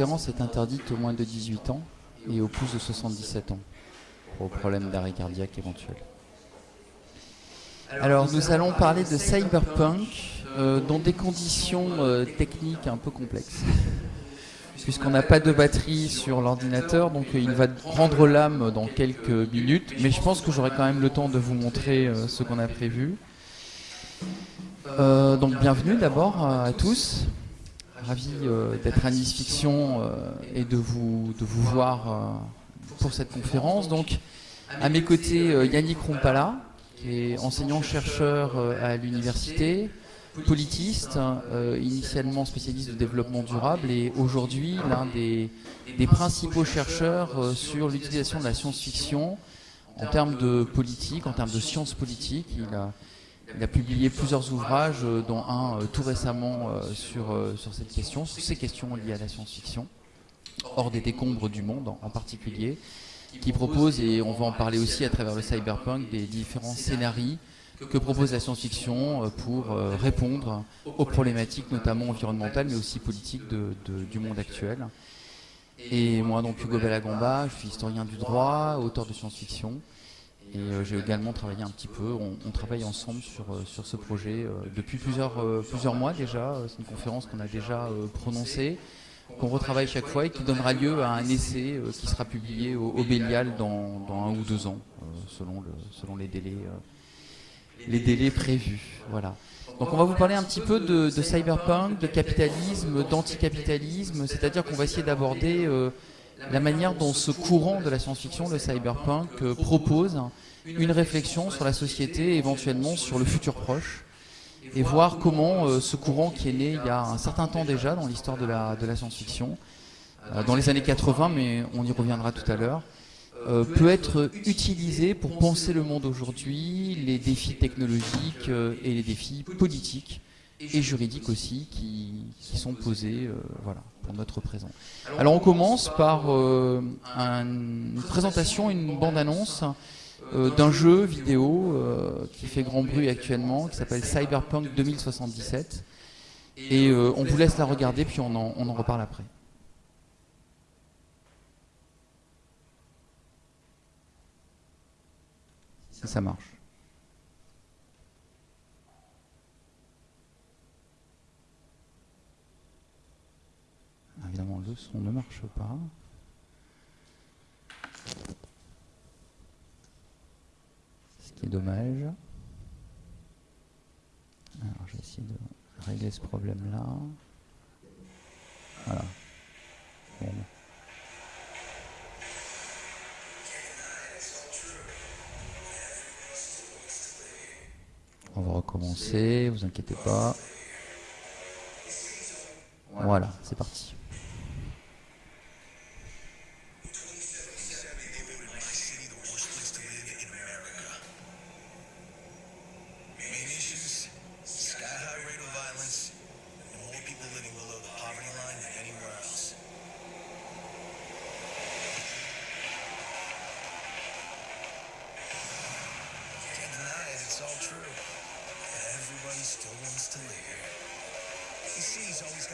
conférence est interdite aux moins de 18 ans et aux plus de 77 ans, pour problème d'arrêt cardiaque éventuel. Alors nous allons parler de cyberpunk euh, dans des conditions euh, techniques un peu complexes. Puisqu'on n'a pas de batterie sur l'ordinateur, donc il va rendre l'âme dans quelques minutes. Mais je pense que j'aurai quand même le temps de vous montrer euh, ce qu'on a prévu. donc bienvenue d'abord à tous. Ravi d'être à Nice Fiction et de vous, de vous voir pour cette conférence. Donc à mes côtés Yannick Rompala, qui est enseignant-chercheur euh, à l'université, politiste, euh, initialement spécialiste de développement durable et aujourd'hui l'un des, principaux chercheurs euh, sur l'utilisation de la science-fiction en termes de politique, en termes de sciences politiques. Il a, il a publié plusieurs ouvrages, dont un tout récemment sur, sur cette question, sur ces questions liées à la science-fiction, hors des décombres du monde en particulier qui propose, et on va en parler aussi à travers le cyberpunk, des différents scénarios que propose la science-fiction euh, pour euh, répondre aux problématiques notamment environnementales mais aussi politiques du monde actuel. Et moi donc Hugo Bellagamba, je suis historien du droit, auteur de science-fiction et euh, j'ai également travaillé un petit peu, on, travaille ensemble sur, sur ce projet depuis plusieurs, plusieurs mois déjà, c'est une conférence qu'on a déjà prononcée qu'on retravaille chaque fois et qui donnera lieu à un essai euh, qui sera publié au, Bélial dans, un ou deux ans, euh, selon, le, selon les, délais, euh, les délais prévus. Voilà. Donc on va vous parler un petit peu de, cyberpunk, de capitalisme, d'anticapitalisme, c'est-à-dire qu'on va essayer d'aborder la manière dont ce courant de la science-fiction, le cyberpunk, propose une réflexion sur la société, éventuellement sur le futur proche, et voir comment euh, ce courant qui est né il y a un certain temps déjà dans l'histoire de la, science-fiction, euh, dans les années 80, mais on y reviendra tout à l'heure, euh, peut être utilisé pour penser le monde aujourd'hui, les défis technologiques et les défis politiques et juridiques aussi qui, qui sont posés voilà, pour notre présent. Alors on commence par une présentation, une bande-annonce euh, d'un jeu vidéo euh, qui fait grand bruit actuellement, qui s'appelle Cyberpunk 2077. Et euh, on vous laisse la regarder, puis on en, on en reparle après. Si ça marche. Évidemment, le son ne marche pas. qui est dommage. Alors je vais essayer de régler ce problème là. Voilà. On va recommencer, vous inquiétez pas. Voilà, c'est parti.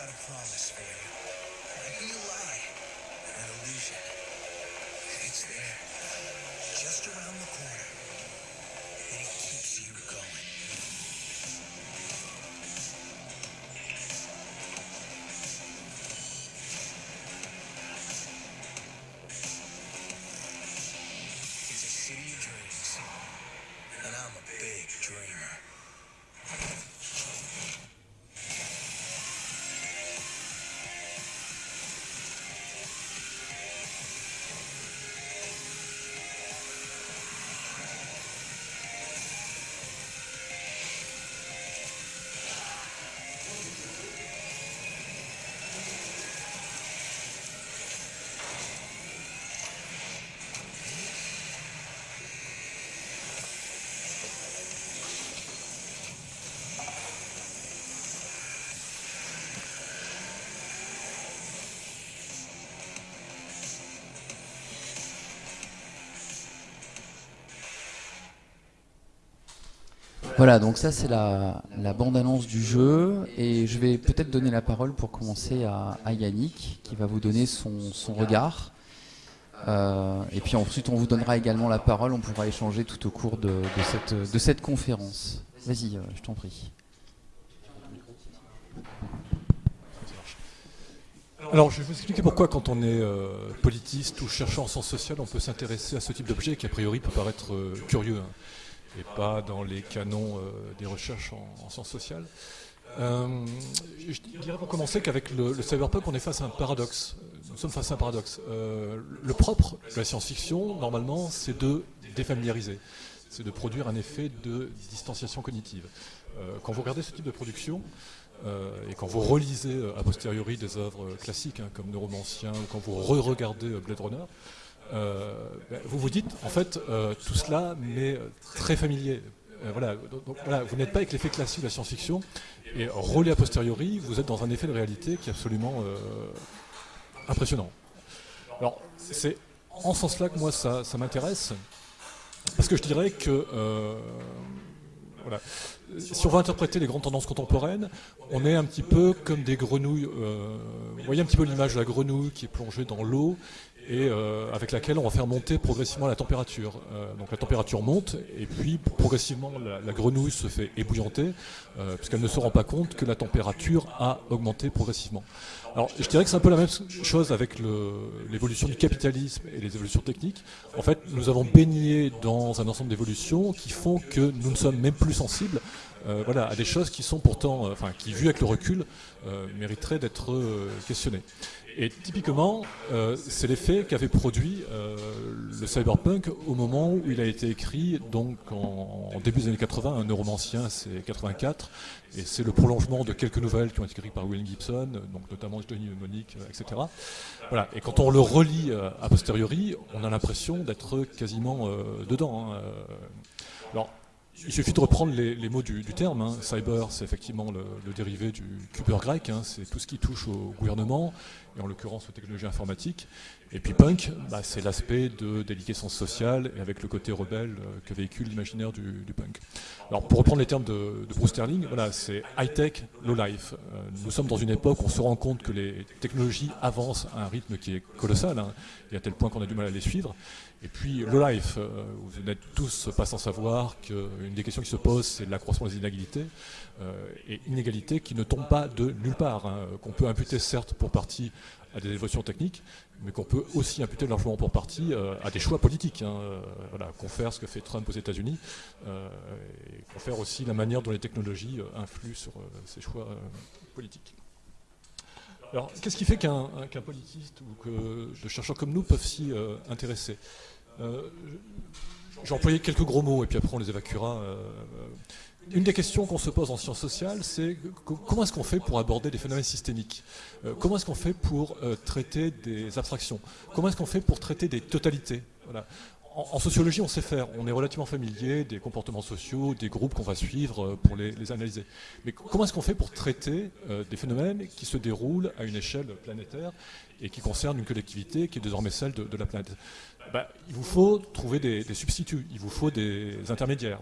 got a promise for you. It might a lie, an illusion. It's there, just around the corner. Voilà, donc ça c'est la, bande-annonce du jeu et je vais peut-être donner la parole pour commencer à, Yannick qui va vous donner son, regard. Euh, et puis ensuite on vous donnera également la parole, on pourra échanger tout au cours de, cette, de cette conférence. Vas-y, euh, je t'en prie. Alors, je vais vous expliquer pourquoi, quand on est euh, politiste ou chercheur en sciences sociales, on peut s'intéresser à ce type d'objet qui, a priori, peut paraître curieux. Hein et pas dans les canons euh, des recherches en, sciences sociales. Euh, je dirais pour commencer qu'avec le, cyberpunk, on est face à un paradoxe. Nous sommes face à un paradoxe. Euh, le propre de la science-fiction, normalement, c'est de défamiliariser. C'est de produire un effet de distanciation cognitive. quand vous regardez ce type de production, et quand vous relisez a posteriori des œuvres classiques, hein, comme Neuromancien, ou quand vous re-regardez Blade Runner, vous vous dites, en fait, euh, tout cela m'est très familier. Euh, voilà, vous n'êtes pas avec l'effet classique de la science-fiction, et relais a posteriori, vous êtes dans un effet de réalité qui est absolument impressionnant. Alors, c'est en ce sens-là que moi ça, m'intéresse, parce que je dirais que voilà. Si on va interpréter les grandes tendances contemporaines, on est un petit peu comme des grenouilles. vous voyez un petit peu l'image de la grenouille qui est plongée dans l'eau et euh, avec laquelle on va faire monter progressivement la température. Euh, donc la température monte et puis progressivement la, grenouille se fait ébouillanter euh, puisqu'elle ne se rend pas compte que la température a augmenté progressivement. Alors je dirais que c'est un peu la même chose avec l'évolution du capitalisme et les évolutions techniques. En fait, nous avons baigné dans un ensemble d'évolutions qui font que nous ne sommes même plus sensibles voilà, à des choses qui sont pourtant, enfin, qui vues avec le recul, mériteraient d'être questionnées. Et typiquement, euh, c'est l'effet qu'avait produit euh, le cyberpunk au moment où il a été écrit, donc en, début des années 80, un neuromancien, c'est 84, et c'est le prolongement de quelques nouvelles qui ont été écrites par William Gibson, donc notamment Johnny Mnemonic, etc. Voilà. Et quand on le relit euh, a posteriori, on a l'impression d'être quasiment dedans. Hein, Alors, il suffit de reprendre les, mots du, terme. Hein. Cyber, c'est effectivement le, dérivé du cuber grec. Hein. C'est tout ce qui touche au gouvernement et en l'occurrence aux technologies informatiques. Et puis punk, bah, c'est l'aspect de déliquescence sociale et avec le côté rebelle euh, que véhicule l'imaginaire du, punk. Alors pour reprendre les termes de, Bruce Sterling, voilà, c'est high-tech, low-life. Euh, nous sommes dans une époque où on se rend compte que les technologies avancent à un rythme qui est colossal, hein, et à tel point qu'on a du mal à les suivre. Et puis low-life, euh, vous n'êtes tous pas sans savoir qu'une des questions qui se posent, c'est l'accroissement des inégalités, et inégalités qui ne tombent pas de nulle part, hein, qu'on peut imputer certes pour partie à des évolutions techniques, mais qu'on peut aussi imputer largement pour partie euh, à des choix politiques. Hein, euh, voilà, ce que fait Trump aux États-Unis, euh, et confère aussi la manière dont les technologies influent sur ces choix politiques. Alors, qu'est-ce qui fait qu'un politiste ou que de chercheurs comme nous peuvent s'y intéresser? J'ai employé quelques gros mots et puis après on les évacuera une des questions qu'on se pose en sciences sociales, c'est comment est-ce qu'on fait pour aborder des phénomènes systémiques euh, Comment est-ce qu'on fait pour euh, traiter des abstractions Comment est-ce qu'on fait pour traiter des totalités en, sociologie, on sait faire. On est relativement familier des comportements sociaux, des groupes qu'on va suivre euh, pour les, analyser. Mais comment est-ce qu'on fait pour traiter des phénomènes qui se déroulent à une échelle planétaire et qui concernent une collectivité qui est désormais celle de, la planète? Bah, Il vous faut trouver des substituts, il vous faut des intermédiaires.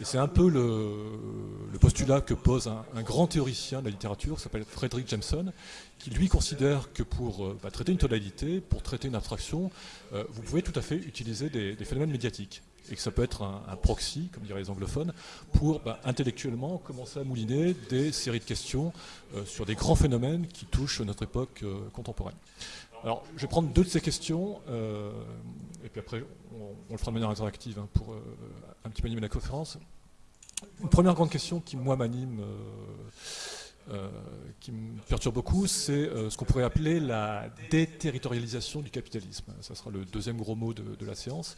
Et c'est un peu le, postulat que pose un, grand théoricien de la littérature, qui s'appelle Frederick Jameson, qui lui considère que pour euh, bah, traiter une tonalité, pour traiter une abstraction, euh, vous pouvez tout à fait utiliser des, phénomènes médiatiques. Et que ça peut être un, proxy, comme diraient les anglophones, pour bah, intellectuellement commencer à mouliner des séries de questions euh, sur des grands phénomènes qui touchent notre époque contemporaine. Alors, je vais prendre deux de ces questions, et puis après, on, le fera de manière interactive hein, pour un petit peu animer la conférence. Une première grande question qui, moi, m'anime, euh, euh, qui me perturbe beaucoup, c'est euh, ce qu'on pourrait appeler la déterritorialisation du capitalisme. Ça sera le deuxième gros mot de, la séance.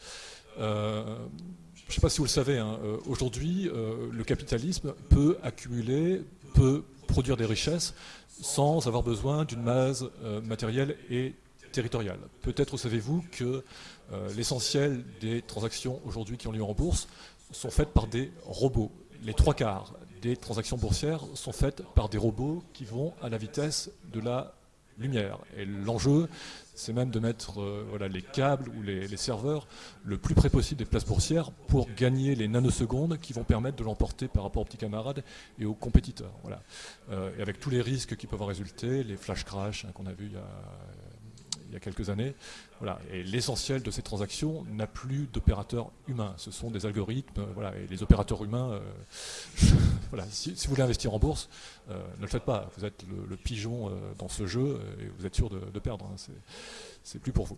je ne sais pas si vous le savez, hein, aujourd'hui, le capitalisme peut accumuler, peut produire des richesses sans avoir besoin d'une masse matérielle et territoriale. Peut-être savez-vous que euh, l'essentiel des transactions aujourd'hui qui ont lieu en bourse sont faites par des robots. Les trois quarts des transactions boursières sont faites par des robots qui vont à la vitesse de la lumière. Et l'enjeu, c'est même de mettre voilà, les câbles ou les, serveurs le plus près possible des places boursières pour gagner les nanosecondes qui vont permettre de l'emporter par rapport aux petits camarades et aux compétiteurs. Voilà. et avec tous les risques qui peuvent en résulter, les flash crash hein, qu'on a vu il y a quelques années. Voilà. Et l'essentiel de ces transactions n'a plus d'opérateurs humains. Ce sont des algorithmes. Voilà. Et les opérateurs humains, euh, voilà. Si, vous voulez investir en bourse, euh, ne le faites pas. Vous êtes le, pigeon euh, dans ce jeu et vous êtes sûr de, perdre. Hein. C'est plus pour vous.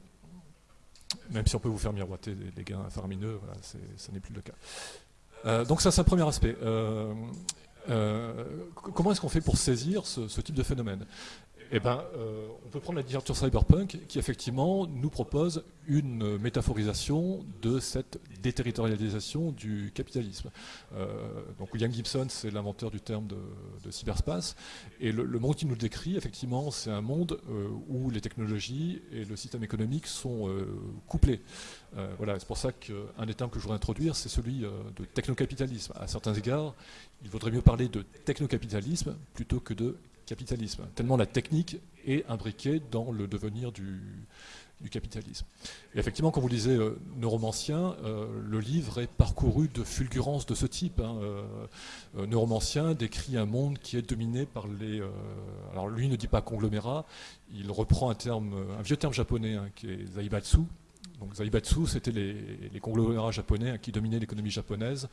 Même si on peut vous faire miroiter des, gains faramineux, voilà, ce n'est plus le cas. donc ça, c'est un premier aspect. comment est-ce qu'on fait pour saisir ce type de phénomène? Eh ben, euh, on peut prendre la littérature cyberpunk qui effectivement nous propose une métaphorisation de cette déterritorialisation du capitalisme. Euh, donc William Gibson, c'est l'inventeur du terme de, cyberspace, et le, monde qu'il nous décrit, effectivement, c'est un monde euh, où les technologies et le système économique sont couplés. voilà, c'est pour ça qu'un des termes que je voudrais introduire, c'est celui de technocapitalisme. À certains égards, il vaudrait mieux parler de technocapitalisme plutôt que de capitalisme, tellement la technique est imbriquée dans le devenir du, capitalisme. Et effectivement, quand vous lisez euh, Neuromancien, euh, le livre est parcouru de fulgurances de ce type. Hein. Euh, Neuromancien décrit un monde qui est dominé par les... alors lui ne dit pas conglomérat, il reprend un, terme, un vieux terme japonais hein, qui est zaibatsu, donc Zaibatsu, c'était les, conglomérats japonais qui dominaient l'économie japonaise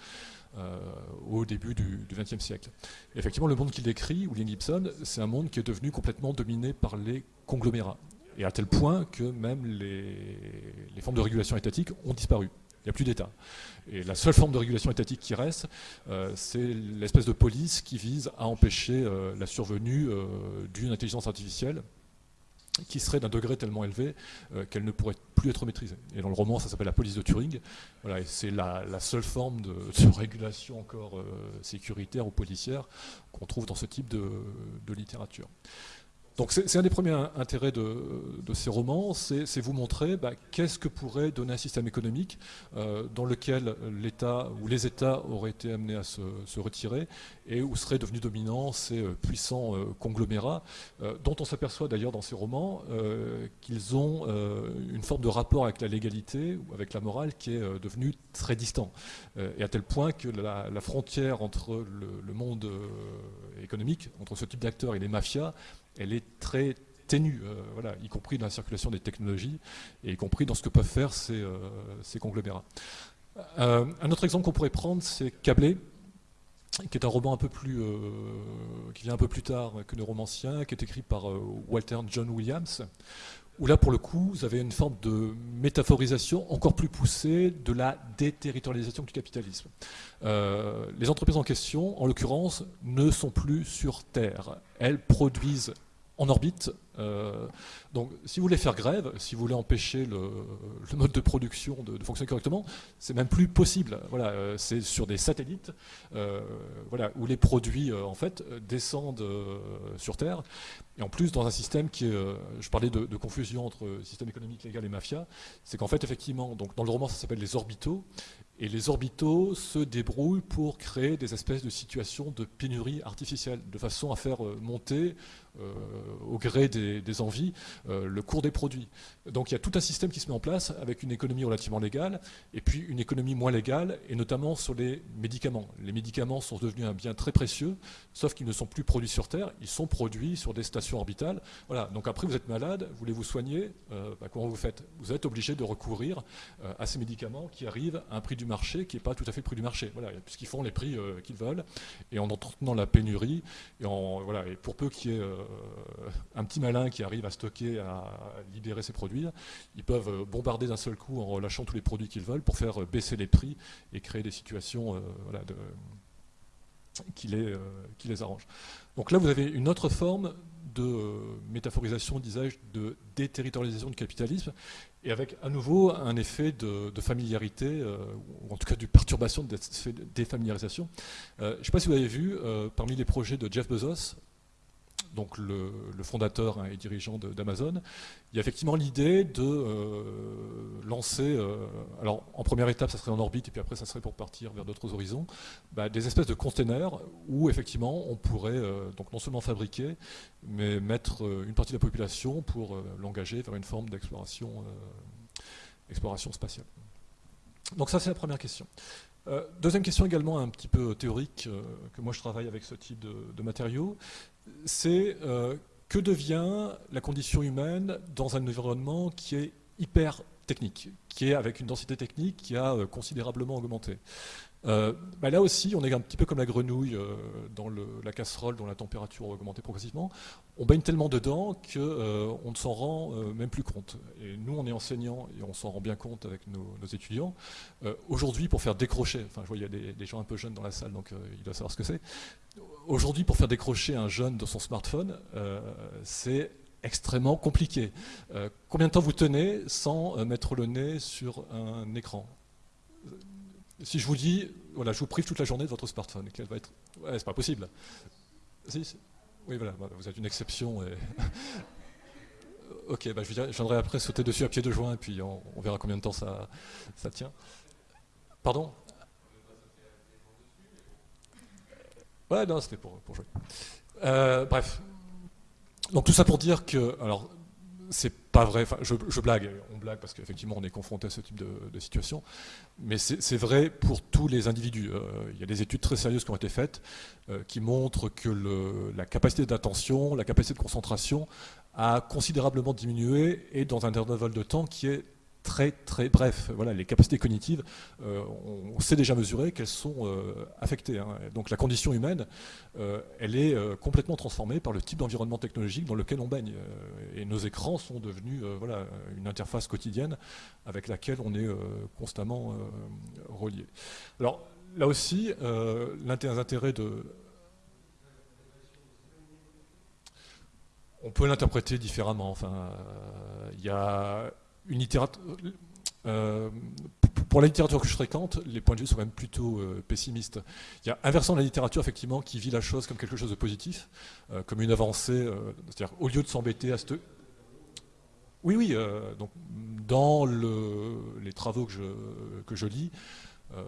euh, au début du XXe siècle. effectivement, le monde qu'il décrit, William Gibson, c'est un monde qui est devenu complètement dominé par les conglomérats. Et à tel point que même les, formes de régulation étatique ont disparu. Il n'y a plus d'État. Et la seule forme de régulation étatique qui reste, euh, c'est l'espèce de police qui vise à empêcher euh, la survenue d'une intelligence artificielle qui serait d'un degré tellement élevé euh, qu'elle ne pourrait plus être maîtrisée. Et dans le roman, ça s'appelle la police de Turing. C'est la, seule forme de, régulation encore euh, sécuritaire ou policière qu'on trouve dans ce type de littérature. Donc c'est un des premiers intérêts de, ces romans, c'est vous montrer bah, qu'est-ce que pourrait donner un système économique euh, dans lequel l'État ou les États auraient été amenés à se, retirer et où seraient devenus dominants ces euh, puissants euh, conglomérats, dont on s'aperçoit d'ailleurs dans ces romans qu'ils ont une forme de rapport avec la légalité ou avec la morale qui est devenu très distant. et à tel point que la, frontière entre le monde économique, entre ce type d'acteurs et les mafias, elle est très ténue, euh, voilà, y compris dans la circulation des technologies et y compris dans ce que peuvent faire ces, euh, conglomérats. Euh, un autre exemple qu'on pourrait prendre, c'est Câblé, qui est un roman un peu plus, qui vient un peu plus tard que Neuromancien, qui est écrit par Walter John Williams, où là, pour le coup, vous avez une forme de métaphorisation encore plus poussée de la déterritorialisation du capitalisme. les entreprises en question, en l'occurrence, ne sont plus sur Terre. Elles produisent en orbite. Euh, donc, si vous voulez faire grève, si vous voulez empêcher le, mode de production de, fonctionner correctement, c'est même plus possible. Voilà, euh, c'est sur des satellites, euh, voilà, où les produits en fait descendent sur Terre. Et en plus, dans un système qui est, je parlais de, de, confusion entre système économique légal et mafia, c'est qu'en fait, effectivement, donc dans le roman, ça s'appelle les orbitaux. Et les orbitaux se débrouillent pour créer des espèces de situations de pénurie artificielle, de façon à faire monter au gré des, envies euh, le cours des produits. Donc il y a tout un système qui se met en place avec une économie relativement légale et puis une économie moins légale et notamment sur les médicaments. Les médicaments sont devenus un bien très précieux, sauf qu'ils ne sont plus produits sur Terre, ils sont produits sur des stations orbitales. Voilà. Donc après vous êtes malade, vous voulez vous soigner, euh, bah, comment vous faites? Vous êtes obligé de recourir à ces médicaments qui arrivent à un prix du marché qui n'est pas tout à fait le prix du marché. Voilà, puisqu'ils font les prix qu'ils veulent et en entretenant la pénurie et, en, voilà, et pour peu qu'il y ait euh, un petit qui arrive à stocker, à libérer ses produits, ils peuvent euh, bombarder d'un seul coup en relâchant tous les produits qu'ils veulent pour faire baisser les prix et créer des situations euh, qui, les, qui les arrangent. Donc là, vous avez une autre forme de métaphorisation, disais-je, de déterritorialisation du capitalisme, et avec à nouveau un effet de, familiarité, ou en tout cas de perturbation de défamiliarisation. je ne sais pas si vous avez vu, parmi les projets de Jeff Bezos, donc le, fondateur hein, et dirigeant d'Amazon, il y a effectivement l'idée de euh, lancer, alors en première étape ça serait en orbite et puis après ça serait pour partir vers d'autres horizons, bah, des espèces de containers où effectivement on pourrait donc non seulement fabriquer, mais mettre une partie de la population pour l'engager vers une forme d'exploration exploration spatiale. Donc ça c'est la première question. Euh, deuxième question également un petit peu théorique, euh, que moi je travaille avec ce type de, matériaux, c'est euh, que devient la condition humaine dans un environnement qui est hyper technique, qui est avec une densité technique qui a considérablement augmenté. Euh, bah là aussi, on est un petit peu comme la grenouille euh, dans la casserole dont la température a augmenté progressivement. On baigne tellement dedans qu'on euh, ne s'en rend même plus compte. Et nous, on est enseignants et on s'en rend bien compte avec nos, étudiants. Aujourd'hui, pour faire décrocher, enfin je vois il y a des, gens un peu jeunes dans la salle, donc il doit savoir ce que c'est. Aujourd'hui, pour faire décrocher un jeune de son smartphone, c'est extrêmement compliqué. combien de temps vous tenez sans mettre le nez sur un écran? Si je vous dis, voilà, je vous prive toute la journée de votre smartphone, quelle va être Ouais, c'est pas possible. oui, voilà, vous êtes une exception. Et... ok, bah, je viendrai après sauter dessus à pied de joint, et puis on, verra combien de temps ça, ça tient. Pardon? Ouais, non, c'était pour, pour, jouer. Euh, bref. Donc tout ça pour dire que, alors, c'est pas vrai, enfin, je, blague, on blague parce qu'effectivement on est confronté à ce type de, situation, mais c'est vrai pour tous les individus. Euh, il y a des études très sérieuses qui ont été faites euh, qui montrent que la capacité d'attention, la capacité de concentration a considérablement diminué et dans un intervalle de temps qui est très très bref. Voilà, les capacités cognitives, euh, on, sait déjà mesurer qu'elles sont euh, affectées. Hein. Donc la condition humaine, euh, elle est complètement transformée par le type d'environnement technologique dans lequel on baigne. et nos écrans sont devenus voilà, une interface quotidienne avec laquelle on est constamment relié. Alors là aussi, l'intérêt de... On peut l'interpréter différemment. Il y a une littérature. Euh, pour la littérature que je fréquente, les points de vue sont même plutôt euh, pessimistes. Il y a inversant de la littérature, effectivement, qui vit la chose comme quelque chose de positif, euh, comme une avancée. C'est-à-dire, au lieu de s'embêter à ce. Oui, oui. donc, dans les travaux que je, que je lis,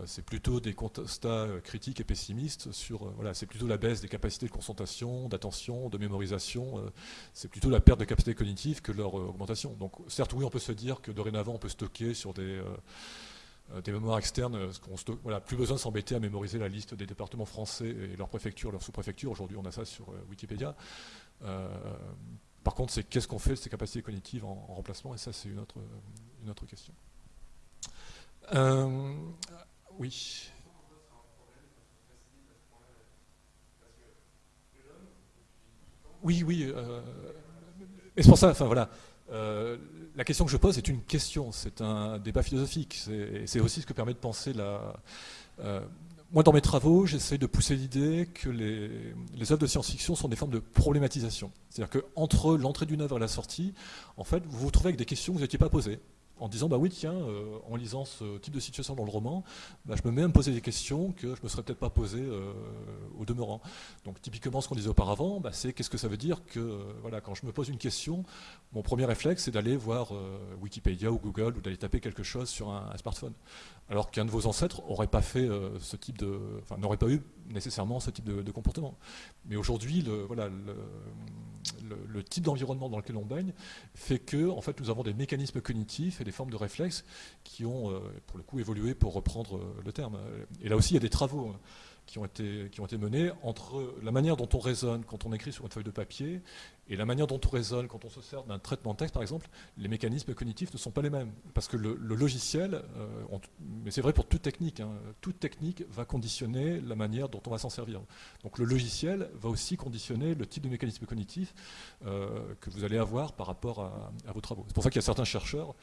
c'est plutôt des constats euh, critiques et pessimistes sur, euh, voilà, c'est plutôt la baisse des capacités de concentration, d'attention, de mémorisation, c'est plutôt la perte de capacités cognitives que leur augmentation. Donc certes, oui, on peut se dire que dorénavant, on peut stocker sur des, des mémoires externes, voilà, plus besoin de s'embêter à mémoriser la liste des départements français et leurs préfectures, leurs sous-préfectures. Aujourd'hui, on a ça sur Wikipédia. par contre, c'est qu'est-ce qu'on fait de ces capacités cognitives en, remplacement, et ça, c'est une autre, une autre question. Oui. Oui, oui. Euh, et c'est pour ça, enfin voilà, euh, la question que je pose est une question, c'est un débat philosophique. C'est aussi ce que permet de penser la. Euh, moi, dans mes travaux, j'essaie de pousser l'idée que les, les, œuvres de science-fiction sont des formes de problématisation. C'est-à-dire qu'entre l'entrée d'une œuvre et la sortie, en fait, vous vous retrouvez avec des questions que vous n'étiez pas posées en disant bah oui tiens euh, en lisant ce type de situation dans le roman bah, je me mets à me poser des questions que je me serais peut-être pas posées euh, au demeurant. Donc typiquement ce qu'on disait auparavant bah, c'est qu'est-ce que ça veut dire que euh, voilà quand je me pose une question mon premier réflexe c'est d'aller voir Wikipédia ou Google ou d'aller taper quelque chose sur un, smartphone. Alors qu'un de vos ancêtres aurait pas fait ce type de enfin n'aurait pas eu nécessairement ce type de, comportement mais aujourd'hui le voilà le, type d'environnement dans lequel on baigne fait que en fait nous avons des mécanismes cognitifs et des formes de réflexes qui ont, euh, pour le coup, évolué pour reprendre euh, le terme. Et là aussi, il y a des travaux hein, qui ont, été, qui ont été menés entre la manière dont on raisonne quand on écrit sur une feuille de papier et la manière dont on raisonne quand on se sert d'un traitement de texte, par exemple, les mécanismes cognitifs ne sont pas les mêmes. Parce que le, logiciel, euh, mais c'est vrai pour toute technique, hein, toute technique va conditionner la manière dont on va s'en servir. Donc le logiciel va aussi conditionner le type de mécanisme cognitif que vous allez avoir par rapport à, à vos travaux. C'est pour ça qu'il y a certains chercheurs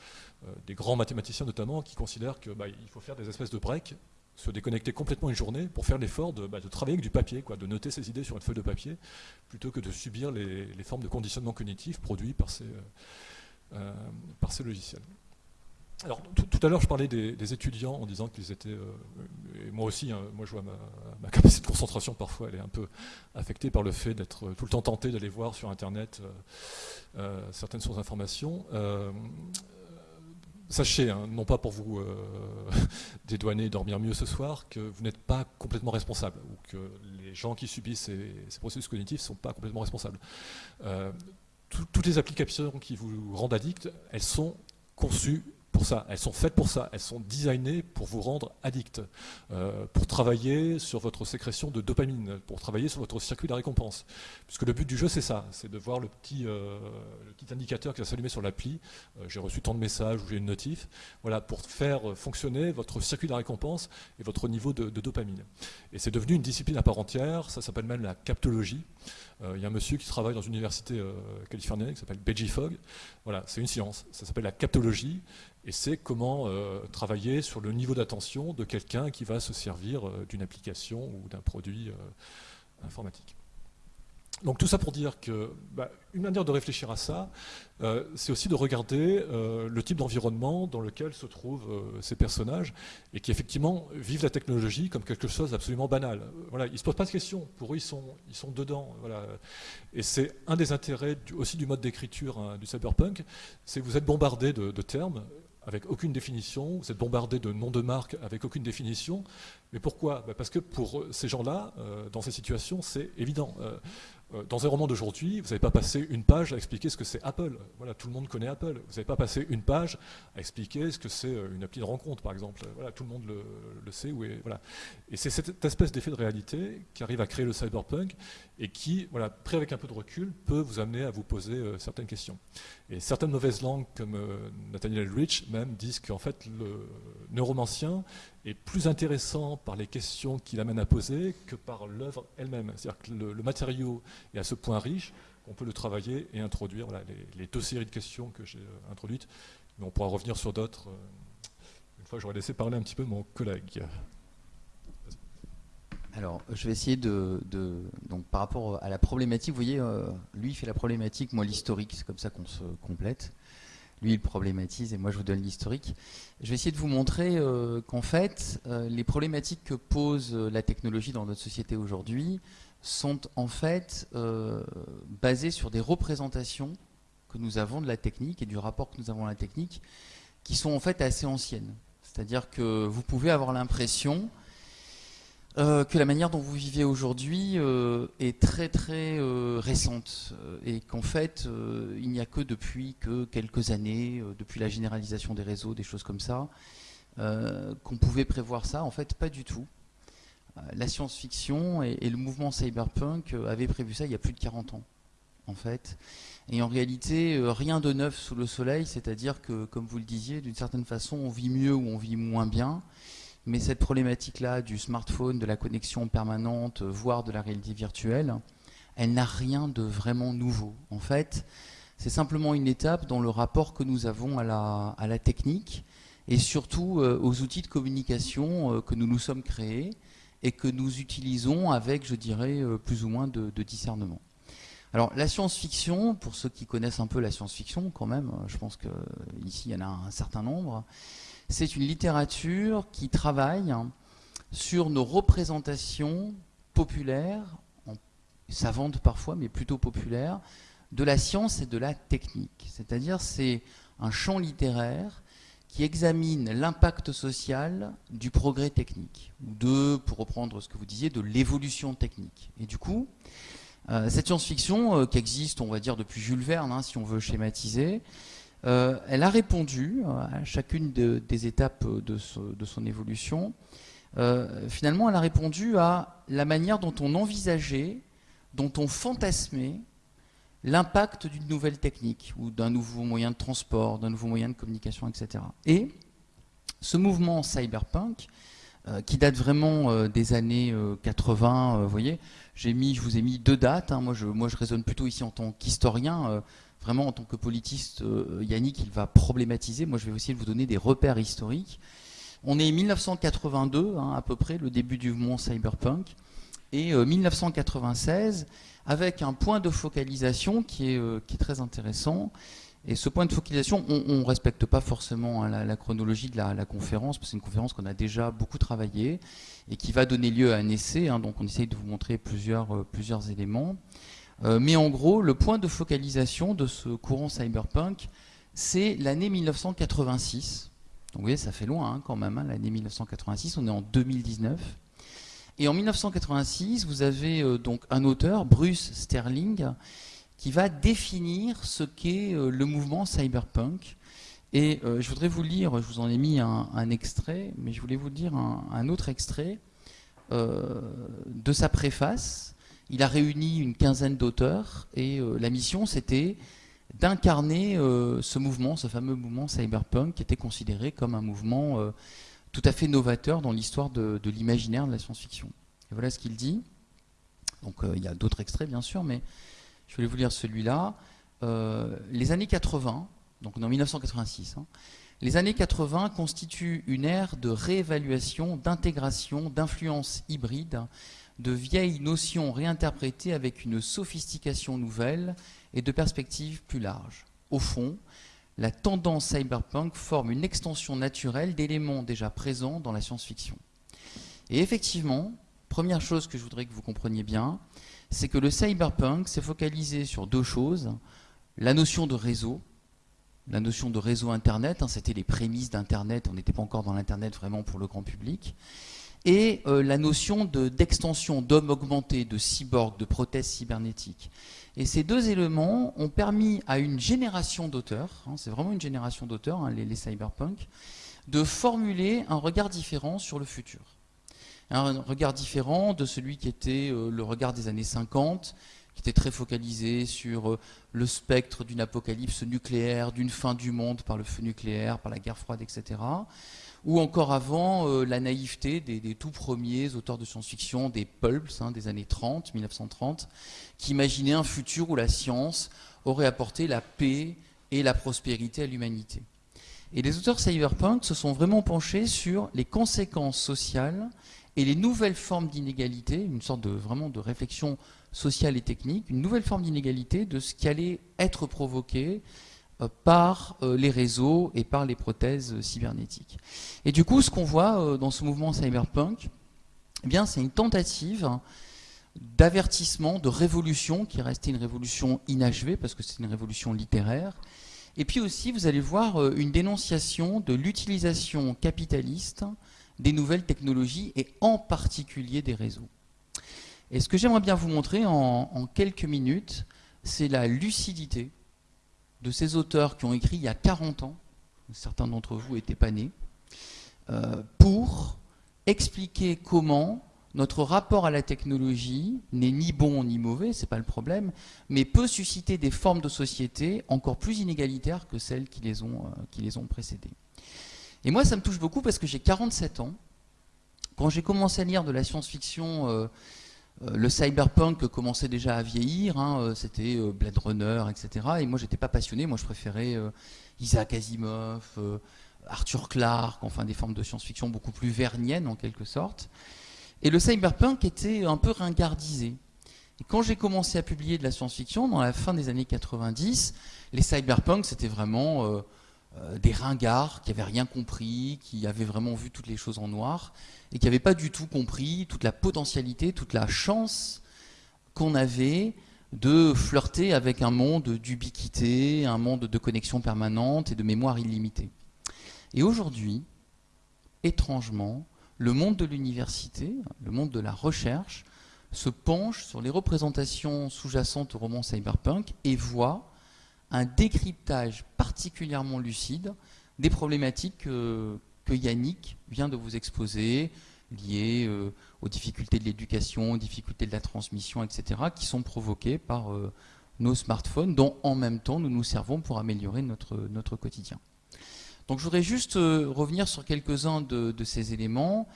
euh, des grands mathématiciens notamment, qui considèrent qu'il bah, faut faire des espèces de breaks, se déconnecter complètement une journée pour faire l'effort de, bah, travailler avec du papier, quoi, de noter ses idées sur une feuille de papier, plutôt que de subir les, formes de conditionnement cognitif produits par ces, euh, euh, logiciels. alors, tout, à l'heure, je parlais des, étudiants en disant qu'ils étaient, euh, et moi aussi, hein, moi je vois ma, capacité de concentration parfois, elle est un peu affectée par le fait d'être tout le temps tenté d'aller voir sur Internet certaines sources d'informations sachez, hein, non pas pour vous euh, dédouaner, dormir mieux ce soir, que vous n'êtes pas complètement responsable, ou que les gens qui subissent ces, processus cognitifs ne sont pas complètement responsables. Euh, toutes les applications qui vous rendent addict, elles sont conçues pour ça, elles sont faites pour ça, elles sont designées pour vous rendre addict, euh, pour travailler sur votre sécrétion de dopamine, pour travailler sur votre circuit de récompense. Puisque le but du jeu, c'est ça, c'est de voir le petit, euh, indicateur qui va s'allumer sur l'appli, euh, j'ai reçu tant de messages ou j'ai une notif, voilà, pour faire fonctionner votre circuit de récompense et votre niveau de, de dopamine. Et c'est devenu une discipline à part entière, ça s'appelle même la captologie. Il y a un monsieur qui travaille dans une université californienne qui s'appelle Beji Fogg. Voilà, c'est une science, ça s'appelle la captologie et c'est comment euh, travailler sur le niveau d'attention de quelqu'un qui va se servir euh, d'une application ou d'un produit euh, informatique. Donc tout ça pour dire que bah, une manière de réfléchir à ça, c'est aussi de regarder le type d'environnement dans lequel se trouvent ces personnages et qui effectivement vivent la technologie comme quelque chose d'absolument banal. Voilà, ils ne se posent pas de questions, pour eux ils sont, ils sont dedans. Voilà. Et c'est un des intérêts aussi du mode d'écriture hein, du cyberpunk, c'est que vous êtes bombardé de, de termes avec aucune définition, vous êtes bombardé de noms de marques avec aucune définition. Mais pourquoi? Bah, Parce que pour ces gens-là, euh, dans ces situations, c'est évident. Euh, euh, dans un roman d'aujourd'hui, vous n'avez pas passé une page à expliquer ce que c'est Apple. Voilà, tout le monde connaît Apple. Vous n'avez pas passé une page à expliquer ce que c'est euh, une appli de rencontre, par exemple. Voilà, tout le monde le, sait. voilà. Et c'est cette espèce d'effet de réalité qui arrive à créer le cyberpunk et qui, voilà, pris avec un peu de recul, peut vous amener à vous poser euh, certaines questions. Et certaines mauvaises langues, comme Nathaniel Rich, même, disent qu'en fait, le neuromancien est plus intéressant par les questions qu'il amène à poser que par l'œuvre elle-même. C'est-à-dire que le, matériau est à ce point riche qu'on peut le travailler et introduire. Voilà, les, deux séries de questions que j'ai euh, introduites, mais on pourra revenir sur d'autres. Euh, une fois, j'aurais laissé parler un petit peu mon collègue. Alors, je vais essayer de, donc par rapport à la problématique, vous voyez, euh, lui il fait la problématique, moi l'historique, c'est comme ça qu'on se complète lui il problématise et moi je vous donne l'historique. Je vais essayer de vous montrer euh, qu'en fait, euh, les problématiques que pose euh, la technologie dans notre société aujourd'hui sont en fait basées sur des représentations que nous avons de la technique et du rapport que nous avons à la technique qui sont en fait assez anciennes. C'est-à-dire que vous pouvez avoir l'impression euh, que la manière dont vous vivez aujourd'hui euh, est très très euh, récente et qu'en fait il n'y a que depuis que quelques années, depuis la généralisation des réseaux, des choses comme ça, qu'on pouvait prévoir ça. En fait, pas du tout. la science-fiction et, et, le mouvement cyberpunk avaient prévu ça il y a plus de 40 ans, en fait. Et en réalité, rien de neuf sous le soleil, c'est-à-dire que, comme vous le disiez, d'une certaine façon, on vit mieux ou on vit moins bien. Mais cette problématique-là du smartphone, de la connexion permanente, voire de la réalité virtuelle, elle n'a rien de vraiment nouveau. En fait, c'est simplement une étape dans le rapport que nous avons à la, technique et surtout euh, aux outils de communication euh, que nous nous sommes créés et que nous utilisons avec, je dirais, euh, plus ou moins de discernement. Alors la science-fiction, pour ceux qui connaissent un peu la science-fiction quand même, je pense qu'ici il y en a un certain nombre, c'est une littérature qui travaille sur nos représentations populaires, savantes parfois, mais plutôt populaires, de la science et de la technique. C'est-à-dire c'est un champ littéraire qui examine l'impact social du progrès technique, ou de, pour reprendre ce que vous disiez, de l'évolution technique. Et du coup, euh, cette science-fiction, euh, qui existe, on va dire, depuis Jules Verne, hein, si on veut schématiser, euh, elle a répondu à chacune des étapes de, son évolution. Euh, finalement, elle a répondu à la manière dont on envisageait, dont on fantasmait l'impact d'une nouvelle technique ou d'un nouveau moyen de transport, d'un nouveau moyen de communication, etc. Et ce mouvement cyberpunk, euh, qui date vraiment des années 80, vous voyez, j'ai mis, je vous ai mis deux dates. Hein. moi, je, moi, je raisonne plutôt ici en tant qu'historien vraiment en tant que politiste, euh, Yannick, il va problématiser. Moi, je vais aussi vous donner des repères historiques. On est 1982, hein, à peu près, le début du mouvement cyberpunk, et 1996, euh, avec un point de focalisation qui est, euh, qui est très intéressant. Et ce point de focalisation, on ne respecte pas forcément hein, la, chronologie de la, conférence, parce que c'est une conférence qu'on a déjà beaucoup travaillée et qui va donner lieu à un essai. Hein, donc on essaye de vous montrer plusieurs, euh, plusieurs éléments. Euh, mais en gros, le point de focalisation de ce courant cyberpunk, c'est l'année 1986. Donc vous voyez, ça fait loin hein, quand même, l'année 1986, on est en 2019. Et en 1986, vous avez euh, donc un auteur, Bruce Sterling, qui va définir ce qu'est euh, le mouvement cyberpunk. Et je voudrais vous lire, je vous en ai mis un, extrait, mais je voulais vous lire un, autre extrait de sa préface. Il a réuni une quinzaine d'auteurs et la mission c'était d'incarner ce mouvement, ce fameux mouvement cyberpunk qui était considéré comme un mouvement tout à fait novateur dans l'histoire de, l'imaginaire de la science-fiction. Et voilà ce qu'il dit. Donc il y a d'autres extraits bien sûr, mais je vais vous lire celui-là. Euh, les années 80, donc en 1986, hein, les années 80 constituent une ère de réévaluation, d'intégration, d'influence hybride, de vieilles notions réinterprétées avec une sophistication nouvelle et de perspectives plus larges. Au fond, la tendance cyberpunk forme une extension naturelle d'éléments déjà présents dans la science-fiction. Et effectivement, première chose que je voudrais que vous compreniez bien, c'est que le cyberpunk s'est focalisé sur deux choses. La notion de réseau, la notion de réseau Internet, hein, c'était les prémices d'Internet, on n'était pas encore dans l'Internet vraiment pour le grand public, et euh, la notion d'extension d'hommes augmentés, de cyborgs, de prothèses cybernétiques. Et ces deux éléments ont permis à une génération d'auteurs, hein, c'est vraiment une génération d'auteurs, hein, les, les cyberpunk, de formuler un regard différent sur le futur un regard différent de celui qui était euh, le regard des années 50, qui était très focalisé sur euh, le spectre d'une apocalypse nucléaire, d'une fin du monde par le feu nucléaire, par la guerre froide, etc. Ou encore avant, euh, la naïveté des, tout premiers auteurs de science-fiction, des pulps hein, des années 30, 1930, qui imaginaient un futur où la science aurait apporté la paix et la prospérité à l'humanité. Et les auteurs cyberpunk se sont vraiment penchés sur les conséquences sociales et les nouvelles formes d'inégalité, une sorte de vraiment de réflexion sociale et technique, une nouvelle forme d'inégalité de ce qui allait être provoqué par euh, les réseaux et par les prothèses cybernétiques. Et du coup, ce qu'on voit euh, dans ce mouvement cyberpunk, eh bien, c'est une tentative d'avertissement, de révolution, qui est restée une révolution inachevée, parce que c'est une révolution littéraire. Et puis aussi, vous allez voir une dénonciation de l'utilisation capitaliste des nouvelles technologies et en particulier des réseaux. Et ce que j'aimerais bien vous montrer en, quelques minutes, c'est la lucidité de ces auteurs qui ont écrit il y a 40 ans, certains d'entre vous n'étaient pas nés, euh, pour expliquer comment notre rapport à la technologie n'est ni bon ni mauvais, c'est pas le problème, mais peut susciter des formes de société encore plus inégalitaires que celles qui les ont, euh, précédées. Et moi, ça me touche beaucoup parce que j'ai 47 ans. Quand j'ai commencé à lire de la science-fiction, euh, le cyberpunk commençait déjà à vieillir, hein, euh, c'était Blade Runner, etc. Et moi, j'étais pas passionné, moi je préférais Isaac Asimov, Arthur Clarke, enfin des formes de science-fiction beaucoup plus verniennes en quelque sorte. Et le cyberpunk était un peu ringardisé. Et quand j'ai commencé à publier de la science-fiction, dans la fin des années 90, les cyberpunk, c'était vraiment euh, des ringards qui n'avaient rien compris, qui avaient vraiment vu toutes les choses en noir, et qui n'avaient pas du tout compris toute la potentialité, toute la chance qu'on avait de flirter avec un monde d'ubiquité, un monde de connexion permanente et de mémoire illimitée. Et aujourd'hui, étrangement, le monde de l'université, le monde de la recherche, se penche sur les représentations sous-jacentes au roman cyberpunk et voit un décryptage particulièrement lucide des problématiques que, Yannick vient de vous exposer, liées euh, aux difficultés de l'éducation, aux difficultés de la transmission, etc., qui sont provoquées par euh, nos smartphones, dont en même temps nous nous servons pour améliorer notre, notre quotidien. Donc je voudrais juste euh, revenir sur quelques-uns de, ces éléments.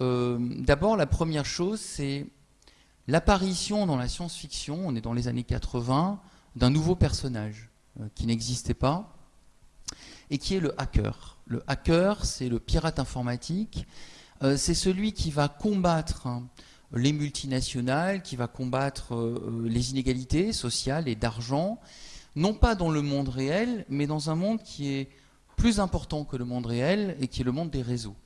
D'abord, la première chose, c'est l'apparition dans la science-fiction, on est dans les années 80, d'un nouveau personnage qui n'existait pas et qui est le hacker. Le hacker, c'est le pirate informatique, euh, c'est celui qui va combattre hein, les multinationales, qui va combattre euh, les inégalités sociales et d'argent, non pas dans le monde réel, mais dans un monde qui est plus important que le monde réel et qui est le monde des réseaux.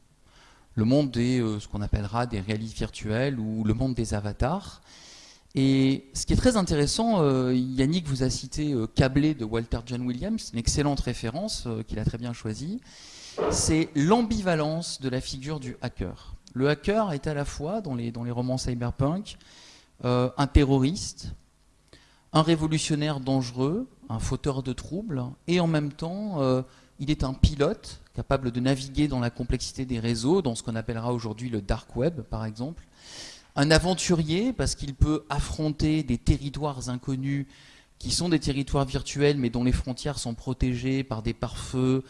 Le monde des, euh, ce qu'on appellera des réalités virtuelles ou le monde des avatars. Et ce qui est très intéressant, euh, Yannick vous a cité euh, Câblé de Walter John Williams, une excellente référence qu'il a très bien choisie, c'est l'ambivalence de la figure du hacker. Le hacker est à la fois, dans les romans cyberpunk, un terroriste, un révolutionnaire dangereux, un fauteur de troubles, et en même temps il est un pilote capable de naviguer dans la complexité des réseaux, dans ce qu'on appellera aujourd'hui le dark web, par exemple. Un aventurier, parce qu'il peut affronter des territoires inconnus qui sont des territoires virtuels, mais dont les frontières sont protégées par des pare-feux,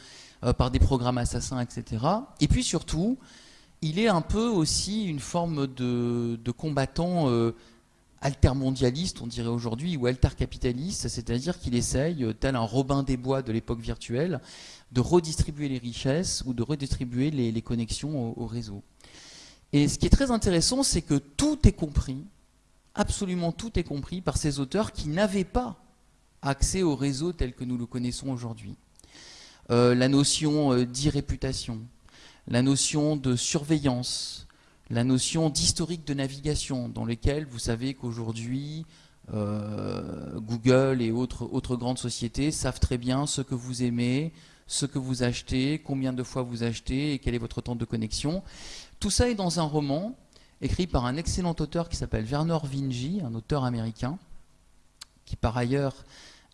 euh, par des programmes assassins, etc. Et puis surtout, il est un peu aussi une forme de, combattant euh, altermondialiste, on dirait aujourd'hui, ou altercapitaliste, c'est-à-dire qu'il essaye, euh, tel un Robin des Bois de l'époque virtuelle, de redistribuer les richesses ou de redistribuer les, connexions au, réseau. Et ce qui est très intéressant, c'est que tout est compris, absolument tout est compris par ces auteurs qui n'avaient pas accès au réseau tel que nous le connaissons aujourd'hui. Euh, la notion euh, d'irréputation, la notion de surveillance, la notion d'historique de navigation, dans lequel vous savez qu'aujourd'hui, euh, Google et autres, autres grandes sociétés savent très bien ce que vous aimez, ce que vous achetez, combien de fois vous achetez et quel est votre temps de connexion. Tout ça est dans un roman écrit par un excellent auteur qui s'appelle Werner Vinge, un auteur américain, qui par ailleurs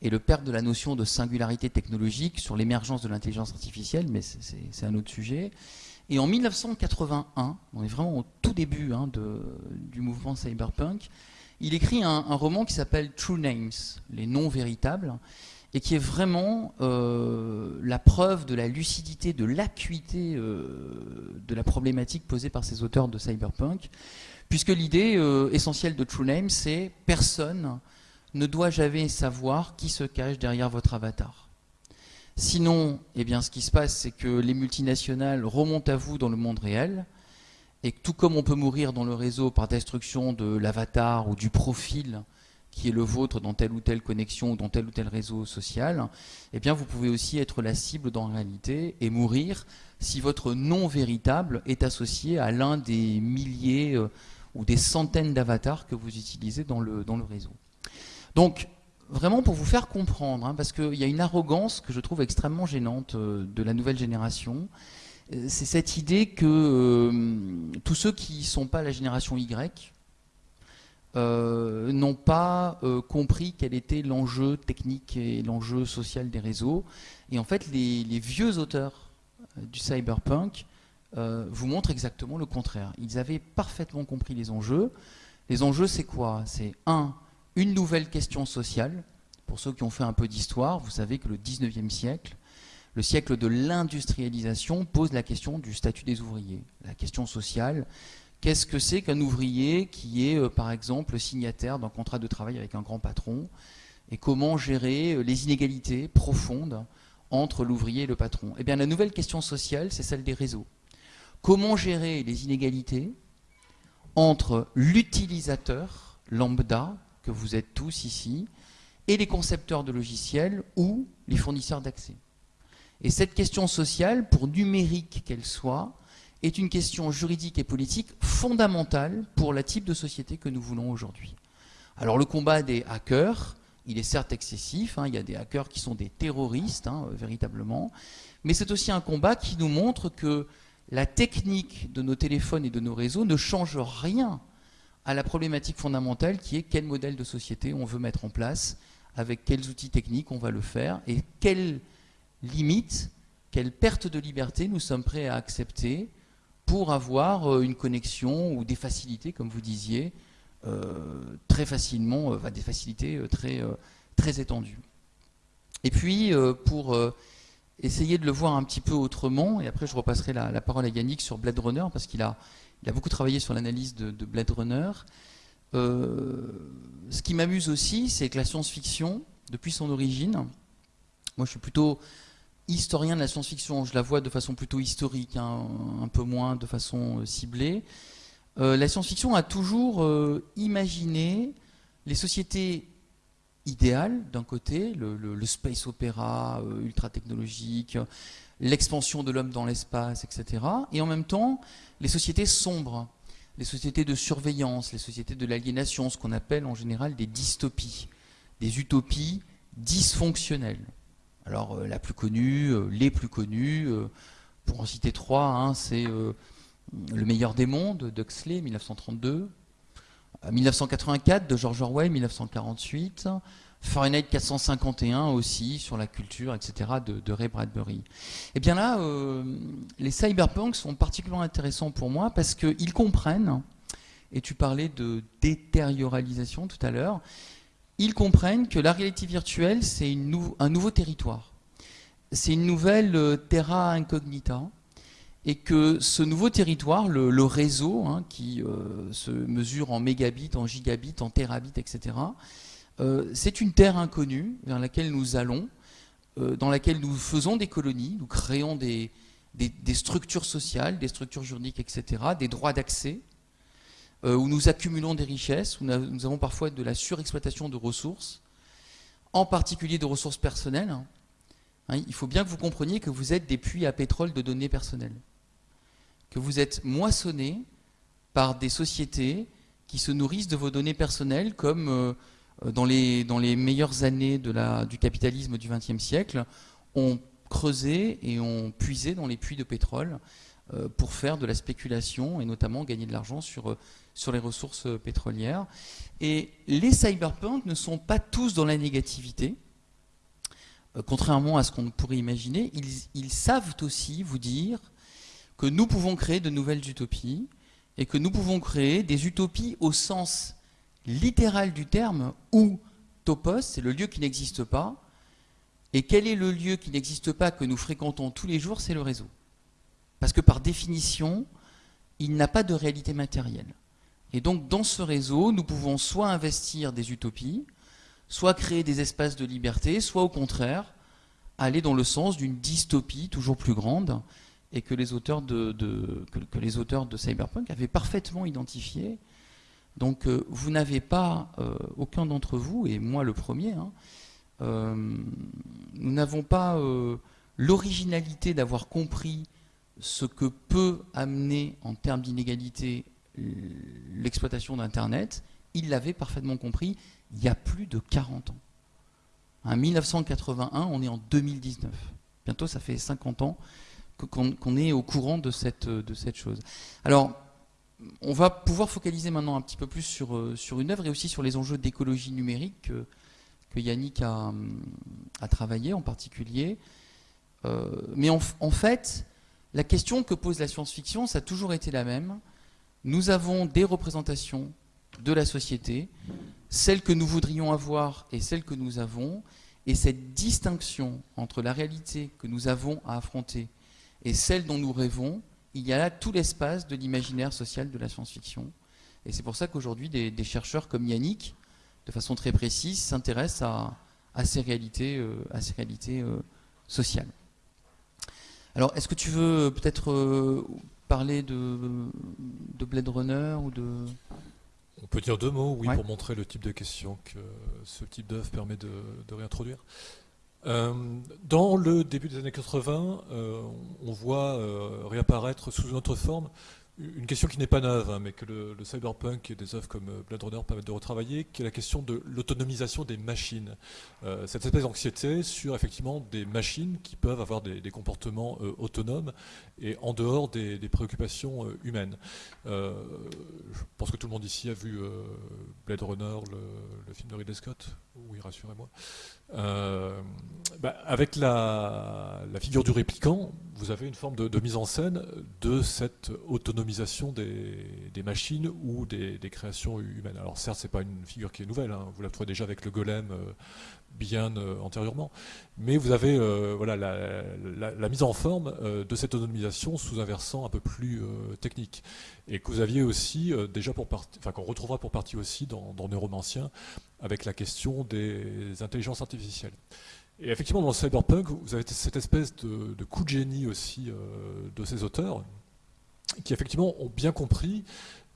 est le père de la notion de singularité technologique sur l'émergence de l'intelligence artificielle, mais c'est un autre sujet. Et en 1981, on est vraiment au tout début hein, du mouvement cyberpunk, il écrit un, roman qui s'appelle True Names, les noms véritables, et qui est vraiment euh, la preuve de la lucidité, de l'acuité euh, de la problématique posée par ces auteurs de cyberpunk, puisque l'idée euh, essentielle de True Names, c'est personne ne doit jamais savoir qui se cache derrière votre avatar. Sinon, eh bien, ce qui se passe, c'est que les multinationales remontent à vous dans le monde réel, et tout comme on peut mourir dans le réseau par destruction de l'avatar ou du profil qui est le vôtre dans telle ou telle connexion ou dans tel ou tel réseau social, eh bien vous pouvez aussi être la cible dans la réalité et mourir si votre nom véritable est associé à l'un des milliers euh, ou des centaines d'avatars que vous utilisez dans le, dans le réseau. Donc, vraiment pour vous faire comprendre, hein, parce qu'il y a une arrogance que je trouve extrêmement gênante euh, de la nouvelle génération. Euh, c'est cette idée que tous ceux qui ne sont pas la génération Y n'ont pas compris quel était l'enjeu technique et l'enjeu social des réseaux. Et en fait, les, les vieux auteurs du cyberpunk vous montrent exactement le contraire. Ils avaient parfaitement compris les enjeux. Les enjeux, c'est quoi? C'est un, une nouvelle question sociale. Pour ceux qui ont fait un peu d'histoire, vous savez que le 19e siècle, le siècle de l'industrialisation, pose la question du statut des ouvriers. La question sociale, qu'est-ce que c'est qu'un ouvrier qui est, euh, par exemple, signataire d'un contrat de travail avec un grand patron Et comment gérer euh, les inégalités profondes entre l'ouvrier et le patron? Eh bien, la nouvelle question sociale, c'est celle des réseaux. Comment gérer les inégalités entre l'utilisateur lambda, que vous êtes tous ici, et les concepteurs de logiciels ou les fournisseurs d'accès? Et cette question sociale, pour numérique qu'elle soit, est une question juridique et politique fondamentale pour la type de société que nous voulons aujourd'hui. Alors le combat des hackers, il est certes excessif, hein, il y a des hackers qui sont des terroristes, hein, véritablement, mais c'est aussi un combat qui nous montre que la technique de nos téléphones et de nos réseaux ne change rien à la problématique fondamentale qui est quel modèle de société on veut mettre en place, avec quels outils techniques on va le faire, et quelles limites, quelles pertes de liberté nous sommes prêts à accepter pour avoir euh, une connexion ou des facilités, comme vous disiez, euh, très facilement, euh, des facilités très, très étendues. Et puis, pour essayer de le voir un petit peu autrement, et après je repasserai la, parole à Yannick sur Blade Runner, parce qu'il a il a beaucoup travaillé sur l'analyse de, Blade Runner. Ce qui m'amuse aussi, c'est que la science-fiction, depuis son origine, moi je suis plutôt historien de la science-fiction, je la vois de façon plutôt historique, hein, un peu moins de façon euh, ciblée. Euh, la science-fiction a toujours imaginé les sociétés idéal d'un côté, le, space opéra ultra technologique, l'expansion de l'homme dans l'espace, etc. Et en même temps, les sociétés sombres, les sociétés de surveillance, les sociétés de l'aliénation, ce qu'on appelle en général des dystopies, des utopies dysfonctionnelles. Alors euh, la plus connue, euh, les plus connues, euh, pour en citer trois, hein, c'est Le meilleur des mondes d'Huxley, 1932, 1984 de George Orwell, 1948, Fahrenheit 451 aussi, sur la culture, etc., de, Ray Bradbury. Eh bien là, les cyberpunks sont particulièrement intéressants pour moi parce qu'ils comprennent, et tu parlais de détérioralisation tout à l'heure, ils comprennent que la réalité virtuelle, c'est un nouveau territoire. C'est une nouvelle euh, terra incognita, et que ce nouveau territoire, le, réseau, hein, qui euh, se mesure en mégabits, en gigabits, en terabits, etc., euh, c'est une terre inconnue vers laquelle nous allons, dans laquelle nous faisons des colonies, nous créons des, structures sociales, des structures juridiques, etc., des droits d'accès, où nous accumulons des richesses, où nous avons parfois de la surexploitation de ressources, en particulier de ressources personnelles. Hein. Hein, il faut bien que vous compreniez que vous êtes des puits à pétrole de données personnelles, que vous êtes moissonnés par des sociétés qui se nourrissent de vos données personnelles comme euh, dans les, dans les meilleures années du capitalisme du XXe siècle, ont creusé et ont puisé dans les puits de pétrole euh, pour faire de la spéculation et notamment gagner de l'argent sur, euh, sur les ressources pétrolières. Et les cyberpunks ne sont pas tous dans la négativité. Contrairement à ce qu'on pourrait imaginer, ils, ils savent aussi vous dire que nous pouvons créer de nouvelles utopies et que nous pouvons créer des utopies au sens littéral du terme, ou topos, c'est le lieu qui n'existe pas. Et quel est le lieu qui n'existe pas que nous fréquentons tous les jours C'est le réseau. Parce que par définition, il n'a pas de réalité matérielle. Et donc dans ce réseau, nous pouvons soit investir des utopies, soit créer des espaces de liberté, soit au contraire aller dans le sens d'une dystopie toujours plus grande et que les auteurs de, Cyberpunk avaient parfaitement identifié. Donc euh, vous n'avez pas, euh, aucun d'entre vous, et moi le premier, hein, euh, nous n'avons pas l'originalité d'avoir compris ce que peut amener en termes d'inégalité l'exploitation d'Internet. Il l'avait parfaitement compris il y a plus de 40 ans. En 1981, on est en 2019. Bientôt, ça fait 50 ans qu'on est au courant de cette, de cette chose. Alors, on va pouvoir focaliser maintenant un petit peu plus sur, euh, sur une œuvre et aussi sur les enjeux d'écologie numérique que, Yannick a, travaillé en particulier. Euh, mais en, fait, la question que pose la science-fiction, ça a toujours été la même. Nous avons des représentations de la société, celles que nous voudrions avoir et celles que nous avons, et cette distinction entre la réalité que nous avons à affronter et celle dont nous rêvons, il y a là tout l'espace de l'imaginaire social de la science-fiction. Et c'est pour ça qu'aujourd'hui, des, chercheurs comme Yannick, de façon très précise, s'intéressent à, ces réalités, euh, à ces réalités euh, sociales. Alors, est-ce que tu veux peut-être euh, parler de, de, Blade Runner ou de... On peut dire deux mots, oui, pour montrer le type de questions que ce type d'œuvre permet de, de réintroduire. Euh, dans le début des années 80, euh, on voit euh, réapparaître sous une autre forme une question qui n'est pas neuve, hein, mais que le, cyberpunk et des œuvres comme Blade Runner permettent de retravailler, qui est la question de l'autonomisation des machines. cette espèce d'anxiété sur effectivement des machines qui peuvent avoir des, comportements autonomes et en dehors des, préoccupations humaines. je pense que tout le monde ici a vu Blade Runner, le, film de Ridley Scott. Oui, rassurez-moi. Euh, bah, avec la, figure du répliquant, vous avez une forme de, mise en scène de cette autonomisation des, machines ou des, créations humaines. Alors certes, c'est pas une figure qui est nouvelle, hein. vous la trouvez déjà avec le golem euh, bien euh, antérieurement, mais vous avez voilà, la, mise en forme de cette autonomisation sous un versant un peu plus technique, et que vous aviez aussi déjà pour partie, enfin qu'on retrouvera pour partie aussi dans, dans Neuromancien, avec la question des intelligences artificielles. Et effectivement, dans cyberpunk, vous avez cette espèce de, coup de génie aussi euh, de ces auteurs, qui effectivement ont bien compris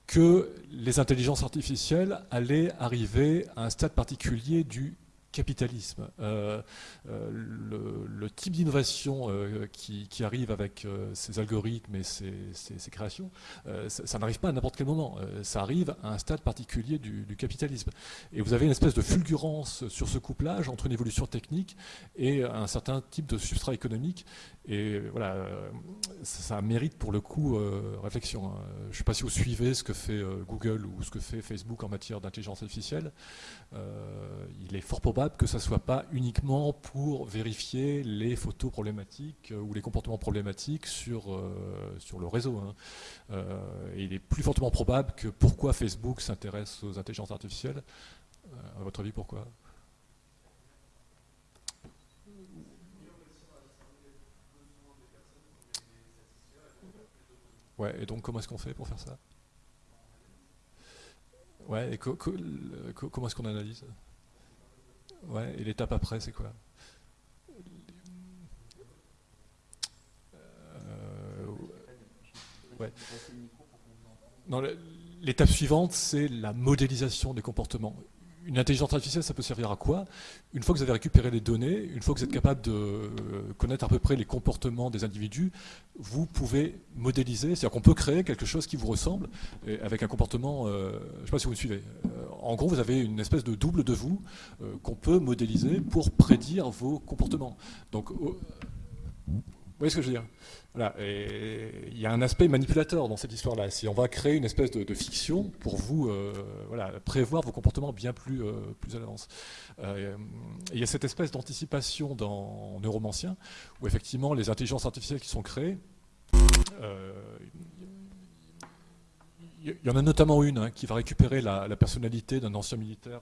que les intelligences artificielles allaient arriver à un stade particulier du capitalisme. Euh, euh, le, type d'innovation euh, qui, arrive avec ces algorithmes et ces, créations, ça, n'arrive pas à n'importe quel moment. ça arrive à un stade particulier du, capitalisme. Et vous avez une espèce de fulgurance sur ce couplage entre une évolution technique et un certain type de substrat économique. Et voilà, ça, mérite pour le coup réflexion. Hein. Je ne sais pas si vous suivez ce que fait Google ou ce que fait Facebook en matière d'intelligence artificielle. il est fort probable que ça ne soit pas uniquement pour vérifier les photos problématiques euh, ou les comportements problématiques sur, euh, sur le réseau. Hein. Euh, il est plus fortement probable que pourquoi Facebook s'intéresse aux intelligences artificielles. à votre avis, pourquoi? Ouais, et donc comment est-ce qu'on fait pour faire ça? Ouais, et comment est-ce qu'on analyse? Ouais, et l'étape après, c'est quoi euh, L'étape suivante, c'est la modélisation des comportements une intelligence artificielle, ça peut servir à quoi? Une fois que vous avez récupéré les données, une fois que vous êtes capable de euh, connaître à peu près les comportements des individus, vous pouvez modéliser, c'est-à-dire qu'on peut créer quelque chose qui vous ressemble avec un comportement, euh, je ne sais pas si vous me suivez. Euh, en gros, vous avez une espèce de double de vous qu'on peut modéliser pour prédire vos comportements. Donc, voyez ce que je veux dire? Voilà, il y a un aspect manipulateur dans cette histoire-là. Si on va créer une espèce de, fiction pour vous euh, voilà, prévoir vos comportements bien plus, euh, plus à l'avance. Euh, il y a cette espèce d'anticipation dans Neuromancien, où effectivement les intelligences artificielles qui sont créées, il y en a notamment une hein, qui va récupérer la, personnalité d'un ancien militaire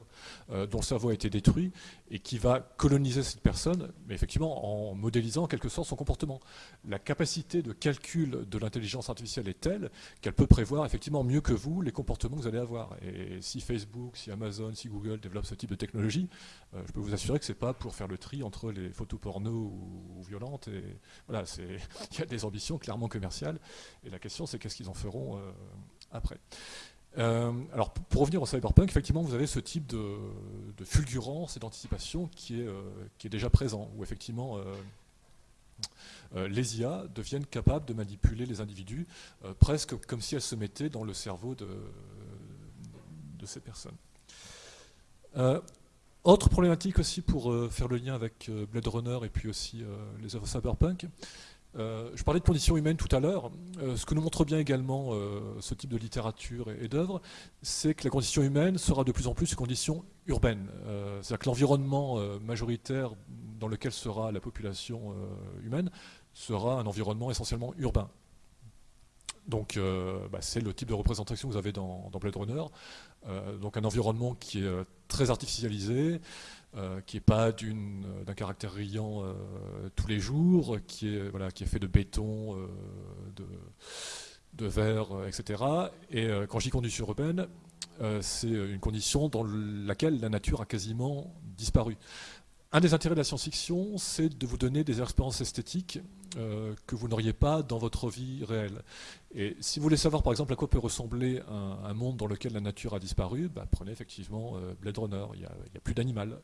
euh, dont le cerveau a été détruit et qui va coloniser cette personne, mais effectivement en modélisant en quelque sorte son comportement. La capacité de calcul de l'intelligence artificielle est telle qu'elle peut prévoir effectivement mieux que vous les comportements que vous allez avoir. Et si Facebook, si Amazon, si Google développent ce type de technologie, euh, je peux vous assurer que ce n'est pas pour faire le tri entre les photos porno ou, violentes. Et voilà, il y a des ambitions clairement commerciales. Et la question, c'est qu'est-ce qu'ils en feront euh, après. Euh, alors pour revenir au cyberpunk, effectivement vous avez ce type de, fulgurance et d'anticipation qui, est, euh, qui est déjà présent, où effectivement euh, les IA deviennent capables de manipuler les individus, presque comme si elles se mettaient dans le cerveau de, de ces personnes. autre problématique aussi pour faire le lien avec Blade Runner et puis aussi les œuvres cyberpunk, euh, je parlais de conditions humaines tout à l'heure. Euh, ce que nous montre bien également euh, ce type de littérature et, d'œuvre, c'est que la condition humaine sera de plus en plus une condition urbaine. C'est-à-dire que l'environnement majoritaire dans lequel sera la population humaine sera un environnement essentiellement urbain. Donc bah, c'est le type de représentation que vous avez dans, dans Blade Runner. donc un environnement qui est très artificialisé, euh, qui n'est pas d'un caractère riant euh, tous les jours, qui est, fait de béton, euh, de, de, verre, etc. Et quand j'y conduis sur urbaine, c'est une condition dans laquelle la nature a quasiment disparu. Un des intérêts de la science-fiction, c'est de vous donner des expériences esthétiques euh, que vous n'auriez pas dans votre vie réelle. Et si vous voulez savoir par exemple à quoi peut ressembler un, monde dans lequel la nature a disparu, bah, prenez effectivement euh, Blade Runner, il n'y a, plus d'animal.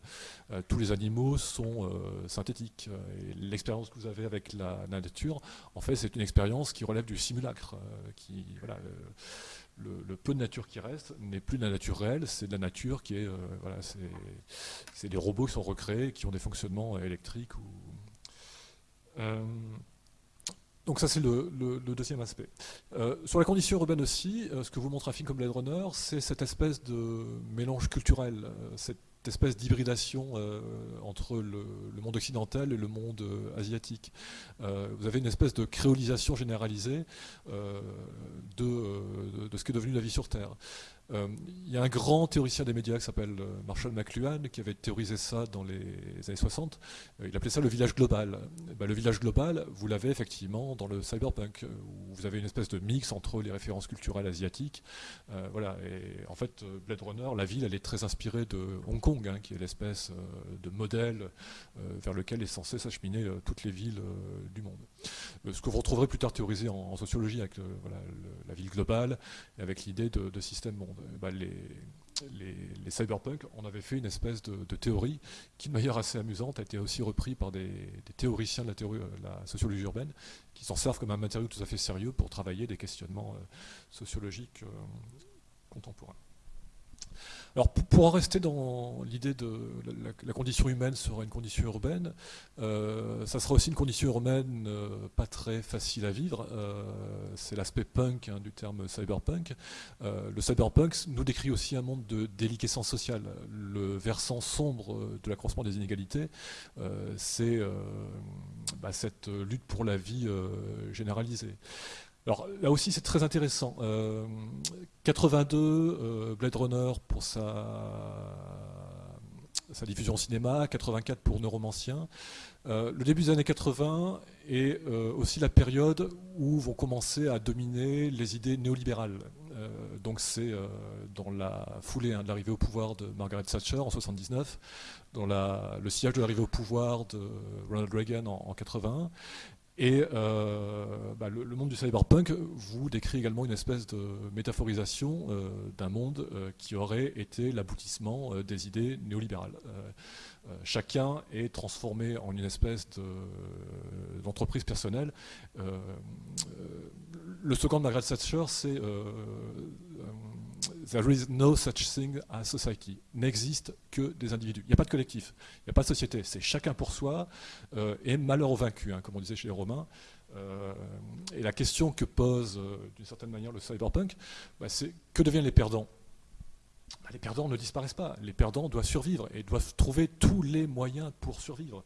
Euh, tous les animaux sont synthétiques. L'expérience que vous avez avec la, nature, en fait, c'est une expérience qui relève du simulacre. Le, peu de nature qui reste n'est plus de la nature réelle, c'est de la nature qui est, voilà, c'est des robots qui sont recréés, qui ont des fonctionnements électriques euh, donc ça c'est le, deuxième aspect. Euh, sur la condition urbaine aussi, euh, ce que vous montre un film comme Blade Runner, c'est cette espèce de mélange culturel, espèce d'hybridation entre le, monde occidental et le monde asiatique. vous avez une espèce de créolisation généralisée de, de, ce qui est devenu la vie sur Terre. Euh, il y a un grand théoricien des médias qui s'appelle euh, Marshall McLuhan qui avait théorisé ça dans les années 60. Euh, il appelait ça le village global. Ben, le village global, vous l'avez effectivement dans le cyberpunk, où vous avez une espèce de mix entre les références culturelles asiatiques. voilà. En fait, Blade Runner, la ville, elle est très inspirée de Hong Kong, hein, qui est l'espèce de modèle vers lequel est censé s'acheminer toutes les villes du monde. Ce que vous retrouverez plus tard théorisé en, sociologie avec la ville globale et avec l'idée de, système monde. Bah, les, les, cyberpunk, on avait fait une espèce de, théorie qui, de manière assez amusante, a été aussi repris par des, théoriciens de la, théorie, la, sociologie urbaine, qui s'en servent comme un matériau tout à fait sérieux pour travailler des questionnements sociologiques contemporains. Alors pour, en rester dans l'idée de la, condition humaine sera une condition urbaine, euh, ça sera aussi une condition urbaine euh, pas très facile à vivre. Euh, c'est l'aspect punk hein, du terme cyberpunk. le cyberpunk nous décrit aussi un monde de déliquescence sociale. Le versant sombre de l'accroissement des inégalités, c'est bah, cette lutte pour la vie généralisée. Alors là aussi c'est très intéressant. 82, euh, euh, Blade Runner pour sa, diffusion au cinéma, 84 pour Neuromancien. Euh, le début des années 80 est aussi la période où vont commencer à dominer les idées néolibérales. donc c'est dans la foulée hein, de l'arrivée au pouvoir de Margaret Thatcher en 79, dans le sillage de l'arrivée au pouvoir de Ronald Reagan en, en 81, et euh, bah, le, monde du cyberpunk vous décrit également une espèce de métaphorisation euh, d'un monde euh, qui aurait été l'aboutissement des idées néolibérales. chacun est transformé en une espèce d'entreprise personnelle. le slogan de Margaret Thatcher, c'est There is no such thing as society. N'existe que des individus. Il n'y a pas de collectif, il n'y a pas de société. C'est chacun pour soi euh, et malheur au vaincu, hein, comme on disait chez les Romains. Euh, et la question que pose euh, d'une certaine manière le cyberpunk, bah, c'est que deviennent les perdants? Bah, Les perdants ne disparaissent pas. Les perdants doivent survivre et doivent trouver tous les moyens pour survivre.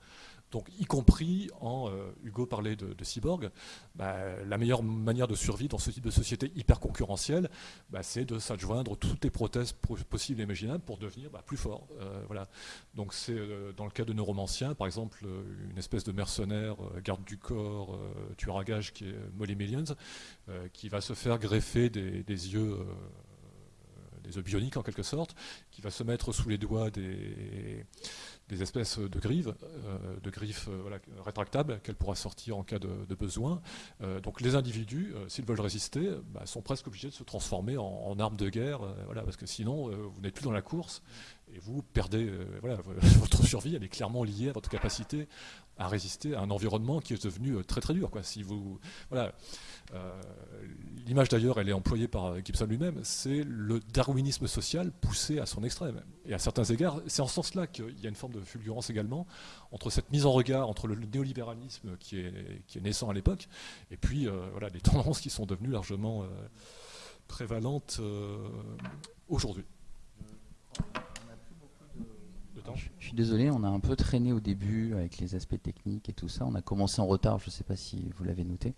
Donc, y compris en, euh, Hugo parlait de, cyborg, bah, la meilleure manière de survie dans ce type de société hyper concurrentielle, bah, c'est de s'adjoindre toutes les prothèses possibles et imaginables pour devenir bah, plus fort. Euh, voilà. Donc, c'est euh, dans le cas de Neuromancien, par exemple, une espèce de mercenaire, garde du corps, tueur à gage qui est Molly Millions, qui va se faire greffer des, des yeux des bioniques en quelque sorte, qui va se mettre sous les doigts des, des espèces de griffes, euh, de griffes euh, rétractables qu'elle pourra sortir en cas de, besoin. Euh, donc les individus, s'ils veulent résister, bah, sont presque obligés de se transformer en, armes de guerre, parce que sinon vous n'êtes plus dans la course et vous perdez votre survie, elle est clairement liée à votre capacité à résister à un environnement qui est devenu très très dur. Si vous, voilà, L'image d'ailleurs, elle est employée par Gibson lui-même, c'est le darwinisme social poussé à son extrême. Et à certains égards, c'est en ce sens-là qu'il y a une forme de fulgurance également entre cette mise en regard, entre le néolibéralisme qui est, qui est naissant à l'époque, et puis euh, voilà, des tendances qui sont devenues largement euh, prévalentes euh, Je suis désolé, on a un peu traîné au début avec les aspects techniques et tout ça. On a commencé en retard, je ne sais pas si vous l'avez noté.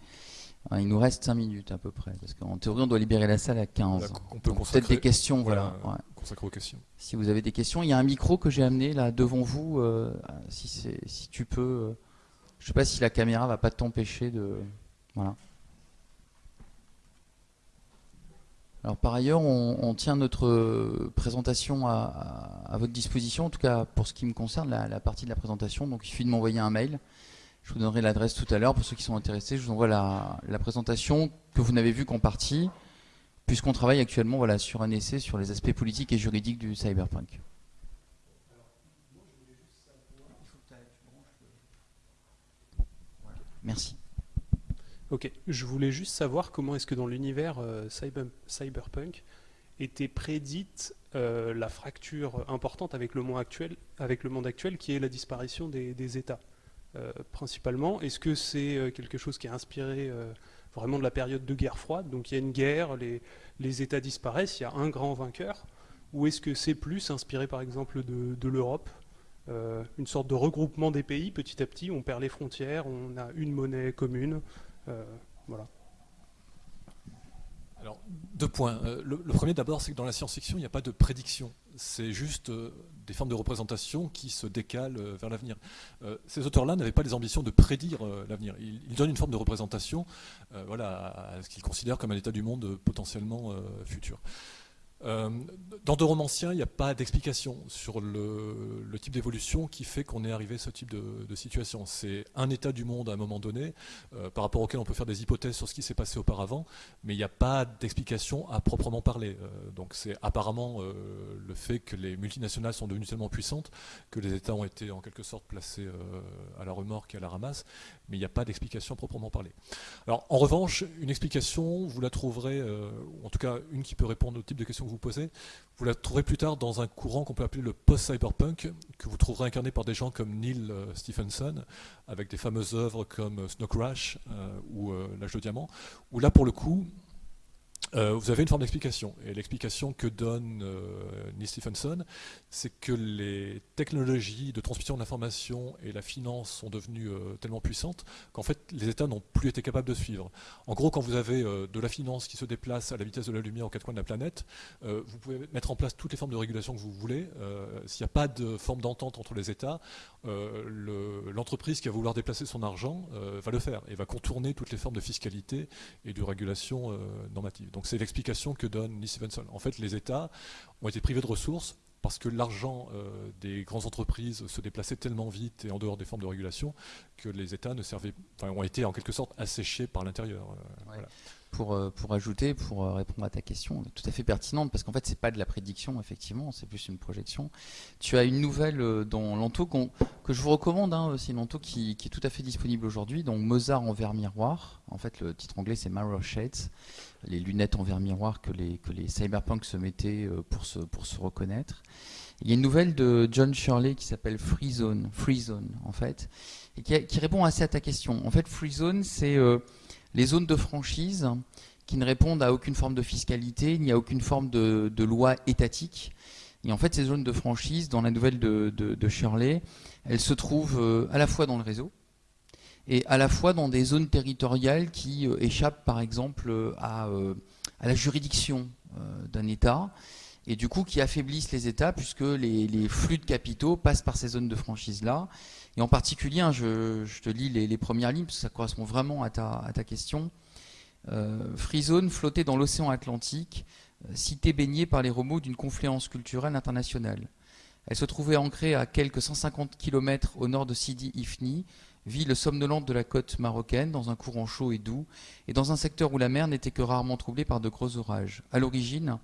Il nous reste 5 minutes à peu près, parce qu'en théorie, on doit libérer la salle à 15. on peut peut-être des questions. Voilà, aux questions. Si vous avez des questions, il y a un micro que j'ai amené là devant vous. Euh, si, si tu peux. Euh, je ne sais pas si la caméra va pas t'empêcher de. Voilà. Alors par ailleurs, on, tient notre présentation à, votre disposition, en tout cas pour ce qui me concerne, la, partie de la présentation. Donc il suffit de m'envoyer un mail. Je vous donnerai l'adresse tout à l'heure pour ceux qui sont intéressés. Je vous envoie la, présentation que vous n'avez vue qu'en partie, puisqu'on travaille actuellement sur un essai sur les aspects politiques et juridiques du cyberpunk. Merci. Ok, je voulais juste savoir comment est-ce que dans l'univers euh, cyberpunk était prédite euh, la fracture importante avec le monde actuel, avec le monde actuel qui est la disparition des États. Euh, principalement. Est-ce que c'est quelque chose qui est inspiré vraiment de la période de guerre froide? Donc il y a une guerre, les, États disparaissent, il y a un grand vainqueur. Ou est-ce que c'est plus inspiré par exemple de, l'Europe une sorte de regroupement des pays petit à petit, on perd les frontières, on a une monnaie commune. Voilà. Alors, deux points. Euh, le, premier d'abord, c'est que dans la science-fiction, il n'y a pas de prédiction. C'est juste euh, des formes de représentation qui se décalent euh, vers l'avenir. ces auteurs-là n'avaient pas les ambitions de prédire l'avenir. Ils, donnent une forme de représentation voilà, à, ce qu'ils considèrent comme un état du monde potentiellement futur. Euh, dans De Romancien, il n'y a pas d'explication sur le, type d'évolution qui fait qu'on est arrivé à ce type de, situation. C'est un état du monde à un moment donné, euh, par rapport auquel on peut faire des hypothèses sur ce qui s'est passé auparavant, mais il n'y a pas d'explication à proprement parler. Euh, donc c'est apparemment le fait que les multinationales sont devenues tellement puissantes que les États ont été en quelque sorte placés à la remorque et à la ramasse, mais il n'y a pas d'explication proprement parler. Alors en revanche, une explication, vous la trouverez, en tout cas une qui peut répondre au type de questions vous posez, vous la trouverez plus tard dans un courant qu'on peut appeler le post-cyberpunk, que vous trouverez incarné par des gens comme Neil euh, Stephenson, avec des fameuses œuvres comme Snow Crash euh, ou euh, L'âge de diamant, où là pour le coup, euh, vous avez une forme d'explication. Et l'explication que donne euh, Stephenson, c'est que les technologies de transmission d'informations et la finance sont devenues euh, tellement puissantes qu'en fait les États n'ont plus été capables de suivre. En gros, quand vous avez de la finance qui se déplace à la vitesse de la lumière aux quatre coins de la planète, vous pouvez mettre en place toutes les formes de régulation que vous voulez. S'il n'y a pas de forme d'entente entre les États, l'entreprise qui va vouloir déplacer son argent va le faire et va contourner toutes les formes de fiscalité et de régulation normative. Donc c'est l'explication que donne Lee Stevenson. En fait, les États ont été privés de ressources parce que l'argent euh, des grandes entreprises se déplaçait tellement vite et en dehors des formes de régulation que les États ne servaient, ont été en quelque sorte asséchés par l'intérieur. Euh, pour, euh, pour ajouter, pour répondre à ta question, tout à fait pertinente, parce qu'en fait, c'est pas de la prédiction, effectivement, c'est plus une projection. Tu as une nouvelle dans Lanto que je vous recommande, hein, c'est Lanto qui, qui, est tout à fait disponible aujourd'hui, donc Mozart en verre miroir. En fait, le titre anglais, c'est Mirror Shades, les lunettes en verre miroir que les, que les cyberpunks se mettaient pour se, pour se reconnaître. Il y a une nouvelle de John Shirley qui s'appelle Free Zone, Free Zone, en fait, et qui, répond assez à ta question. En fait, Free Zone, c'est les zones de franchise qui ne répondent à aucune forme de fiscalité, ni à aucune forme de, loi étatique. Et en fait, ces zones de franchise, dans la nouvelle de, Shirley, elles se trouvent euh, à la fois dans le réseau et à la fois dans des zones territoriales qui euh, échappent, par exemple, euh, à, la juridiction d'un État et du coup qui affaiblissent les États puisque les, flux de capitaux passent par ces zones de franchise-là. Et en particulier, hein, je, te lis les, premières lignes parce que ça correspond vraiment à ta, question. Euh, Free Zone flottait dans l'océan Atlantique, euh, cité baignée par les remous d'une confluence culturelle internationale. Elle se trouvait ancrée à quelques 150 km au nord de Sidi Ifni, ville somnolente de la côte marocaine, dans un courant chaud et doux, et dans un secteur où la mer n'était que rarement troublée par de gros orages. À l'origine,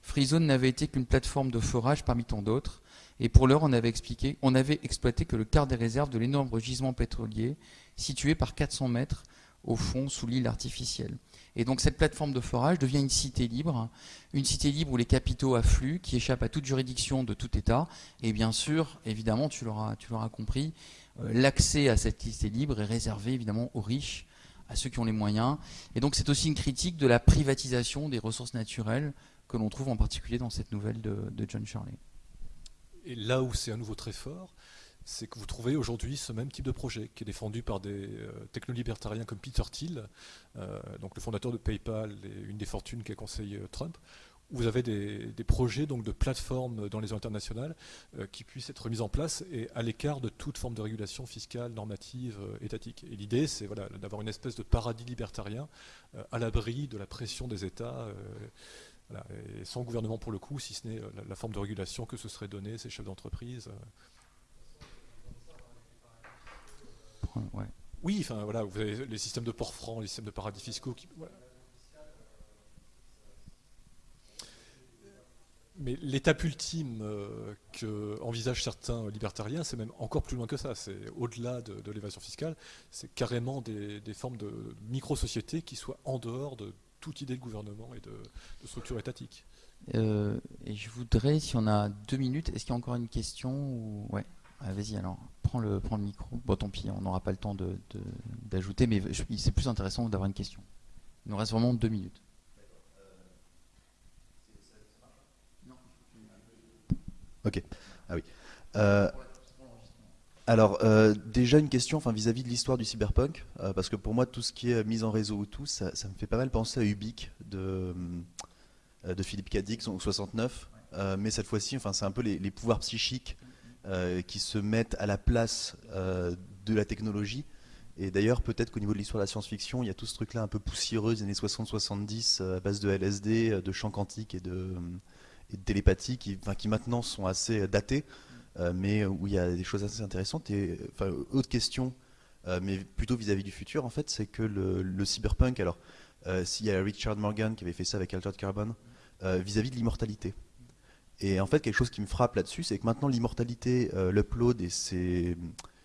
Freezone n'avait été qu'une plateforme de forage parmi tant d'autres, et pour l'heure, on avait expliqué, on avait exploité que le quart des réserves de l'énorme gisement pétrolier, situé par 400 mètres au fond sous l'île artificielle. Et donc cette plateforme de forage devient une cité libre, une cité libre où les capitaux affluent, qui échappent à toute juridiction de tout État. Et bien sûr, évidemment, tu l'auras, compris, l'accès à cette cité libre est réservé évidemment aux riches, à ceux qui ont les moyens. Et donc c'est aussi une critique de la privatisation des ressources naturelles que l'on trouve en particulier dans cette nouvelle de, John Shirley. Et là où c'est à nouveau très fort, c'est que vous trouvez aujourd'hui ce même type de projet qui est défendu par des euh, technolibertariens comme Peter Thiel, euh, donc le fondateur de PayPal et une des fortunes qu'a conseillé euh, Trump, vous avez des, projets donc, de plateformes dans les zones internationales qui puissent être mises en place et à l'écart de toute forme de régulation fiscale, normative, étatique. Et l'idée, c'est voilà, d'avoir une espèce de paradis libertarien à l'abri de la pression des États et sans gouvernement pour le coup, si ce n'est euh, la, forme de régulation que ce serait donné ces chefs d'entreprise. Oui, enfin voilà, vous avez les systèmes de port franc, les systèmes de paradis fiscaux qui. Mais l'étape ultime euh, que envisagent certains libertariens, c'est même encore plus loin que ça. C'est au-delà de, l'évasion fiscale, c'est carrément des, formes de micro-sociétés qui soient en dehors de toute idée de gouvernement et de, structure étatique. Euh, et je voudrais, si on a deux minutes, est-ce qu'il y a encore une question ou... Ouais, vas-y alors, prends le, micro. Bon, tant pis, on n'aura pas le temps d'ajouter, mais c'est plus intéressant d'avoir une question. Il nous reste vraiment deux minutes. Ok. Ah oui. Euh, alors, euh, déjà une question vis-à-vis de l'histoire du cyberpunk, euh, parce que pour moi, tout ce qui est mise en réseau ou tout, ça, me fait pas mal penser à Ubique de, de Philippe Cadix, en 69, mais cette fois-ci, enfin, c'est un peu les, pouvoirs psychiques qui se mettent à la place de la technologie Et d'ailleurs, peut-être qu'au niveau de l'histoire de la science-fiction, il y a tout ce truc-là un peu poussiéreux des années 60-70 à base de LSD, de chants quantiques et de, et de télépathie qui, maintenant sont assez datés, mais où il y a des choses assez intéressantes. Et enfin, autre question, mais plutôt vis-à-vis du futur, en fait, c'est que le, cyberpunk, alors, s'il y a Richard Morgan qui avait fait ça avec Altered Carbon, vis-à-vis de l'immortalité. Et en fait, quelque chose qui me frappe là-dessus, c'est que maintenant l'immortalité, l'upload et ces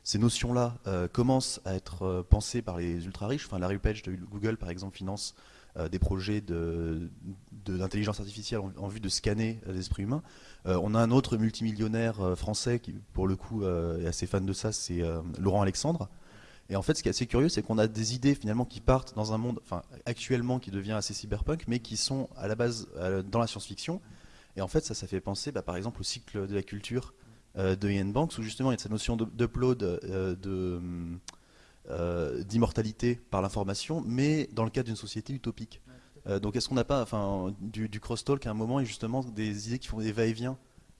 ces notions-là euh, commencent à être euh, pensées par les ultra-riches. Enfin, Larry Page de Google, par exemple, finance euh, des projets d'intelligence de, artificielle en, vue de scanner l'esprit humain. on a un autre multimillionnaire français qui, pour le coup, est assez fan de ça, c'est Laurent Alexandre. Et en fait, ce qui est assez curieux, c'est qu'on a des idées finalement qui partent dans un monde, enfin actuellement qui devient assez cyberpunk, mais qui sont à la base dans la science-fiction. Et en fait, ça, ça fait penser, bah, par exemple, au cycle de la culture euh, de Ian Banks, où justement il y a cette notion d'upload euh, euh, d'immortalité par l'information, mais dans le cadre d'une société utopique. donc est-ce qu'on n'a pas enfin, du, du crosstalk à un moment et justement des idées qui font des va-et-vient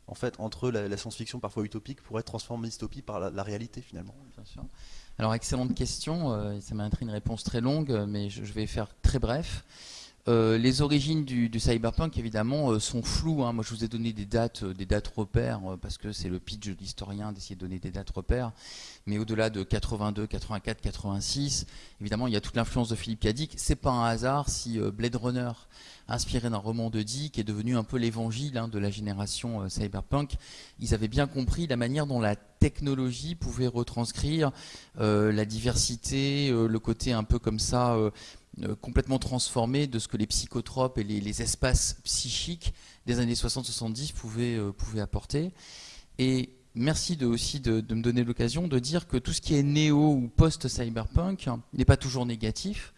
en fait, entre la, science-fiction parfois utopique pour être transformée en dystopie par la, réalité finalement? Bien sûr. Alors excellente question, ça m'a une réponse très longue, mais je, je, vais faire très bref. Euh, les origines du, cyberpunk, évidemment, euh, sont floues. Hein. Moi, je vous ai donné des dates, euh, des dates repères, parce que c'est le pitch de l'historien d'essayer de donner des dates repères. Mais au-delà de 82, 84, 86, évidemment, il y a toute l'influence de Philippe Dick. C'est pas un hasard si Blade Runner, inspiré d'un roman de Dick, est devenu un peu l'évangile hein, de la génération cyberpunk. Ils avaient bien compris la manière dont la technologie pouvait retranscrire la diversité, le côté un peu comme ça complètement transformé de ce que les psychotropes et les, espaces psychiques des années 60-70 euh, pouvaient, apporter. Et merci aussi de, me donner l'occasion de dire que tout ce qui est néo ou post-cyberpunk n'est pas toujours négatif.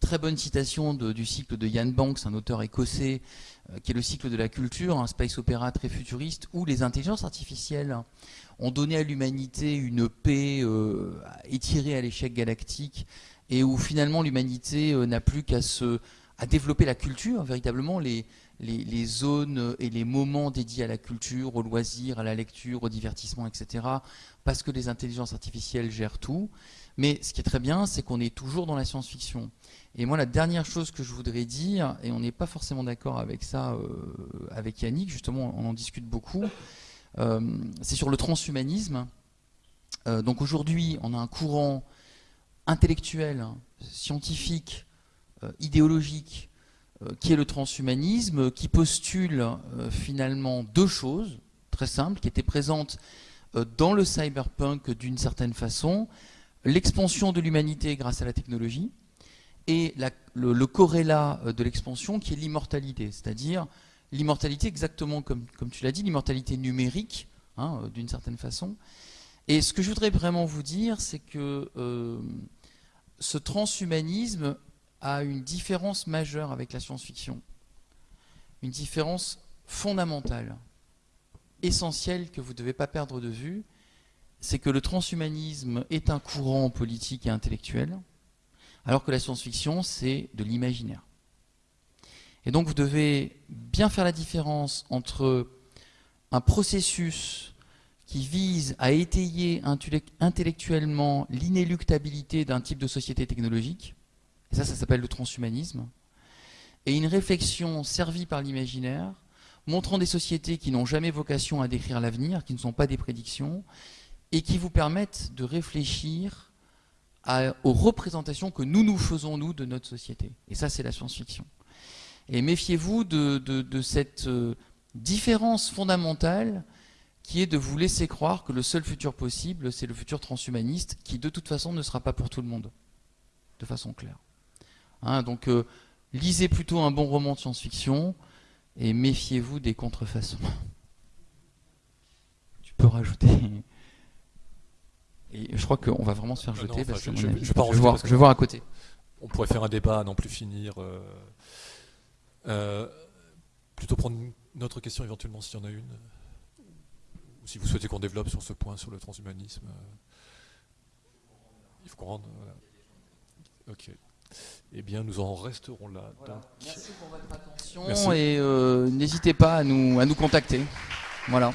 Très bonne citation du cycle de Ian Banks, un auteur écossais, euh, qui est le cycle de la culture, un space opéra très futuriste, où les intelligences artificielles ont donné à l'humanité une paix étirée à l'échec galactique et où finalement l'humanité euh, n'a plus qu'à se à développer la culture, véritablement les, les, zones et les moments dédiés à la culture, au loisir, à la lecture, au divertissement, etc. Parce que les intelligences artificielles gèrent tout. Mais ce qui est très bien, c'est qu'on est toujours dans la science-fiction. Et moi, la dernière chose que je voudrais dire, et on n'est pas forcément d'accord avec ça, euh, avec Yannick, justement, on en discute beaucoup, euh, c'est sur le transhumanisme. donc aujourd'hui, on a un courant intellectuel, scientifique, euh, idéologique, euh, qui est le transhumanisme, qui postule euh, finalement deux choses très simples, qui étaient présentes dans le cyberpunk d'une certaine façon, l'expansion de l'humanité grâce à la technologie, et le, corrélat de l'expansion qui est l'immortalité, c'est-à-dire l'immortalité exactement comme, comme tu l'as dit, l'immortalité numérique, hein, d'une certaine façon. Et ce que je voudrais vraiment vous dire, c'est que ce transhumanisme a une différence majeure avec la science-fiction. Une différence fondamentale, essentielle que vous ne devez pas perdre de vue, c'est que le transhumanisme est un courant politique et intellectuel, alors que la science-fiction, c'est de l'imaginaire. Et donc vous devez bien faire la différence entre un processus qui vise à étayer intellectuellement l'inéluctabilité d'un type de société technologique, et ça, ça s'appelle le transhumanisme, et une réflexion servie par l'imaginaire, montrant des sociétés qui n'ont jamais vocation à décrire l'avenir, qui ne sont pas des prédictions, et qui vous permettent de réfléchir aux représentations que nous nous faisons, nous, de notre société. Et ça, c'est la science-fiction. Et méfiez-vous de, cette euh, différence fondamentale qui est de vous laisser croire que le seul futur possible, c'est le futur transhumaniste, qui de toute façon ne sera pas pour tout le monde, de façon claire. Hein, donc euh, lisez plutôt un bon roman de science-fiction et méfiez-vous des contrefaçons. Tu peux rajouter. Et je crois qu'on va vraiment se faire jeter. je, vais voir, à côté. On pourrait faire un débat à n'en plus finir. Euh, euh, plutôt prendre une autre question éventuellement s'il y en a une si vous souhaitez qu'on développe sur ce point, sur le transhumanisme, euh, il faut qu'on rende. Ok. Eh bien, nous en resterons là. Merci pour votre attention et euh, n'hésitez pas à nous, à nous contacter. Voilà.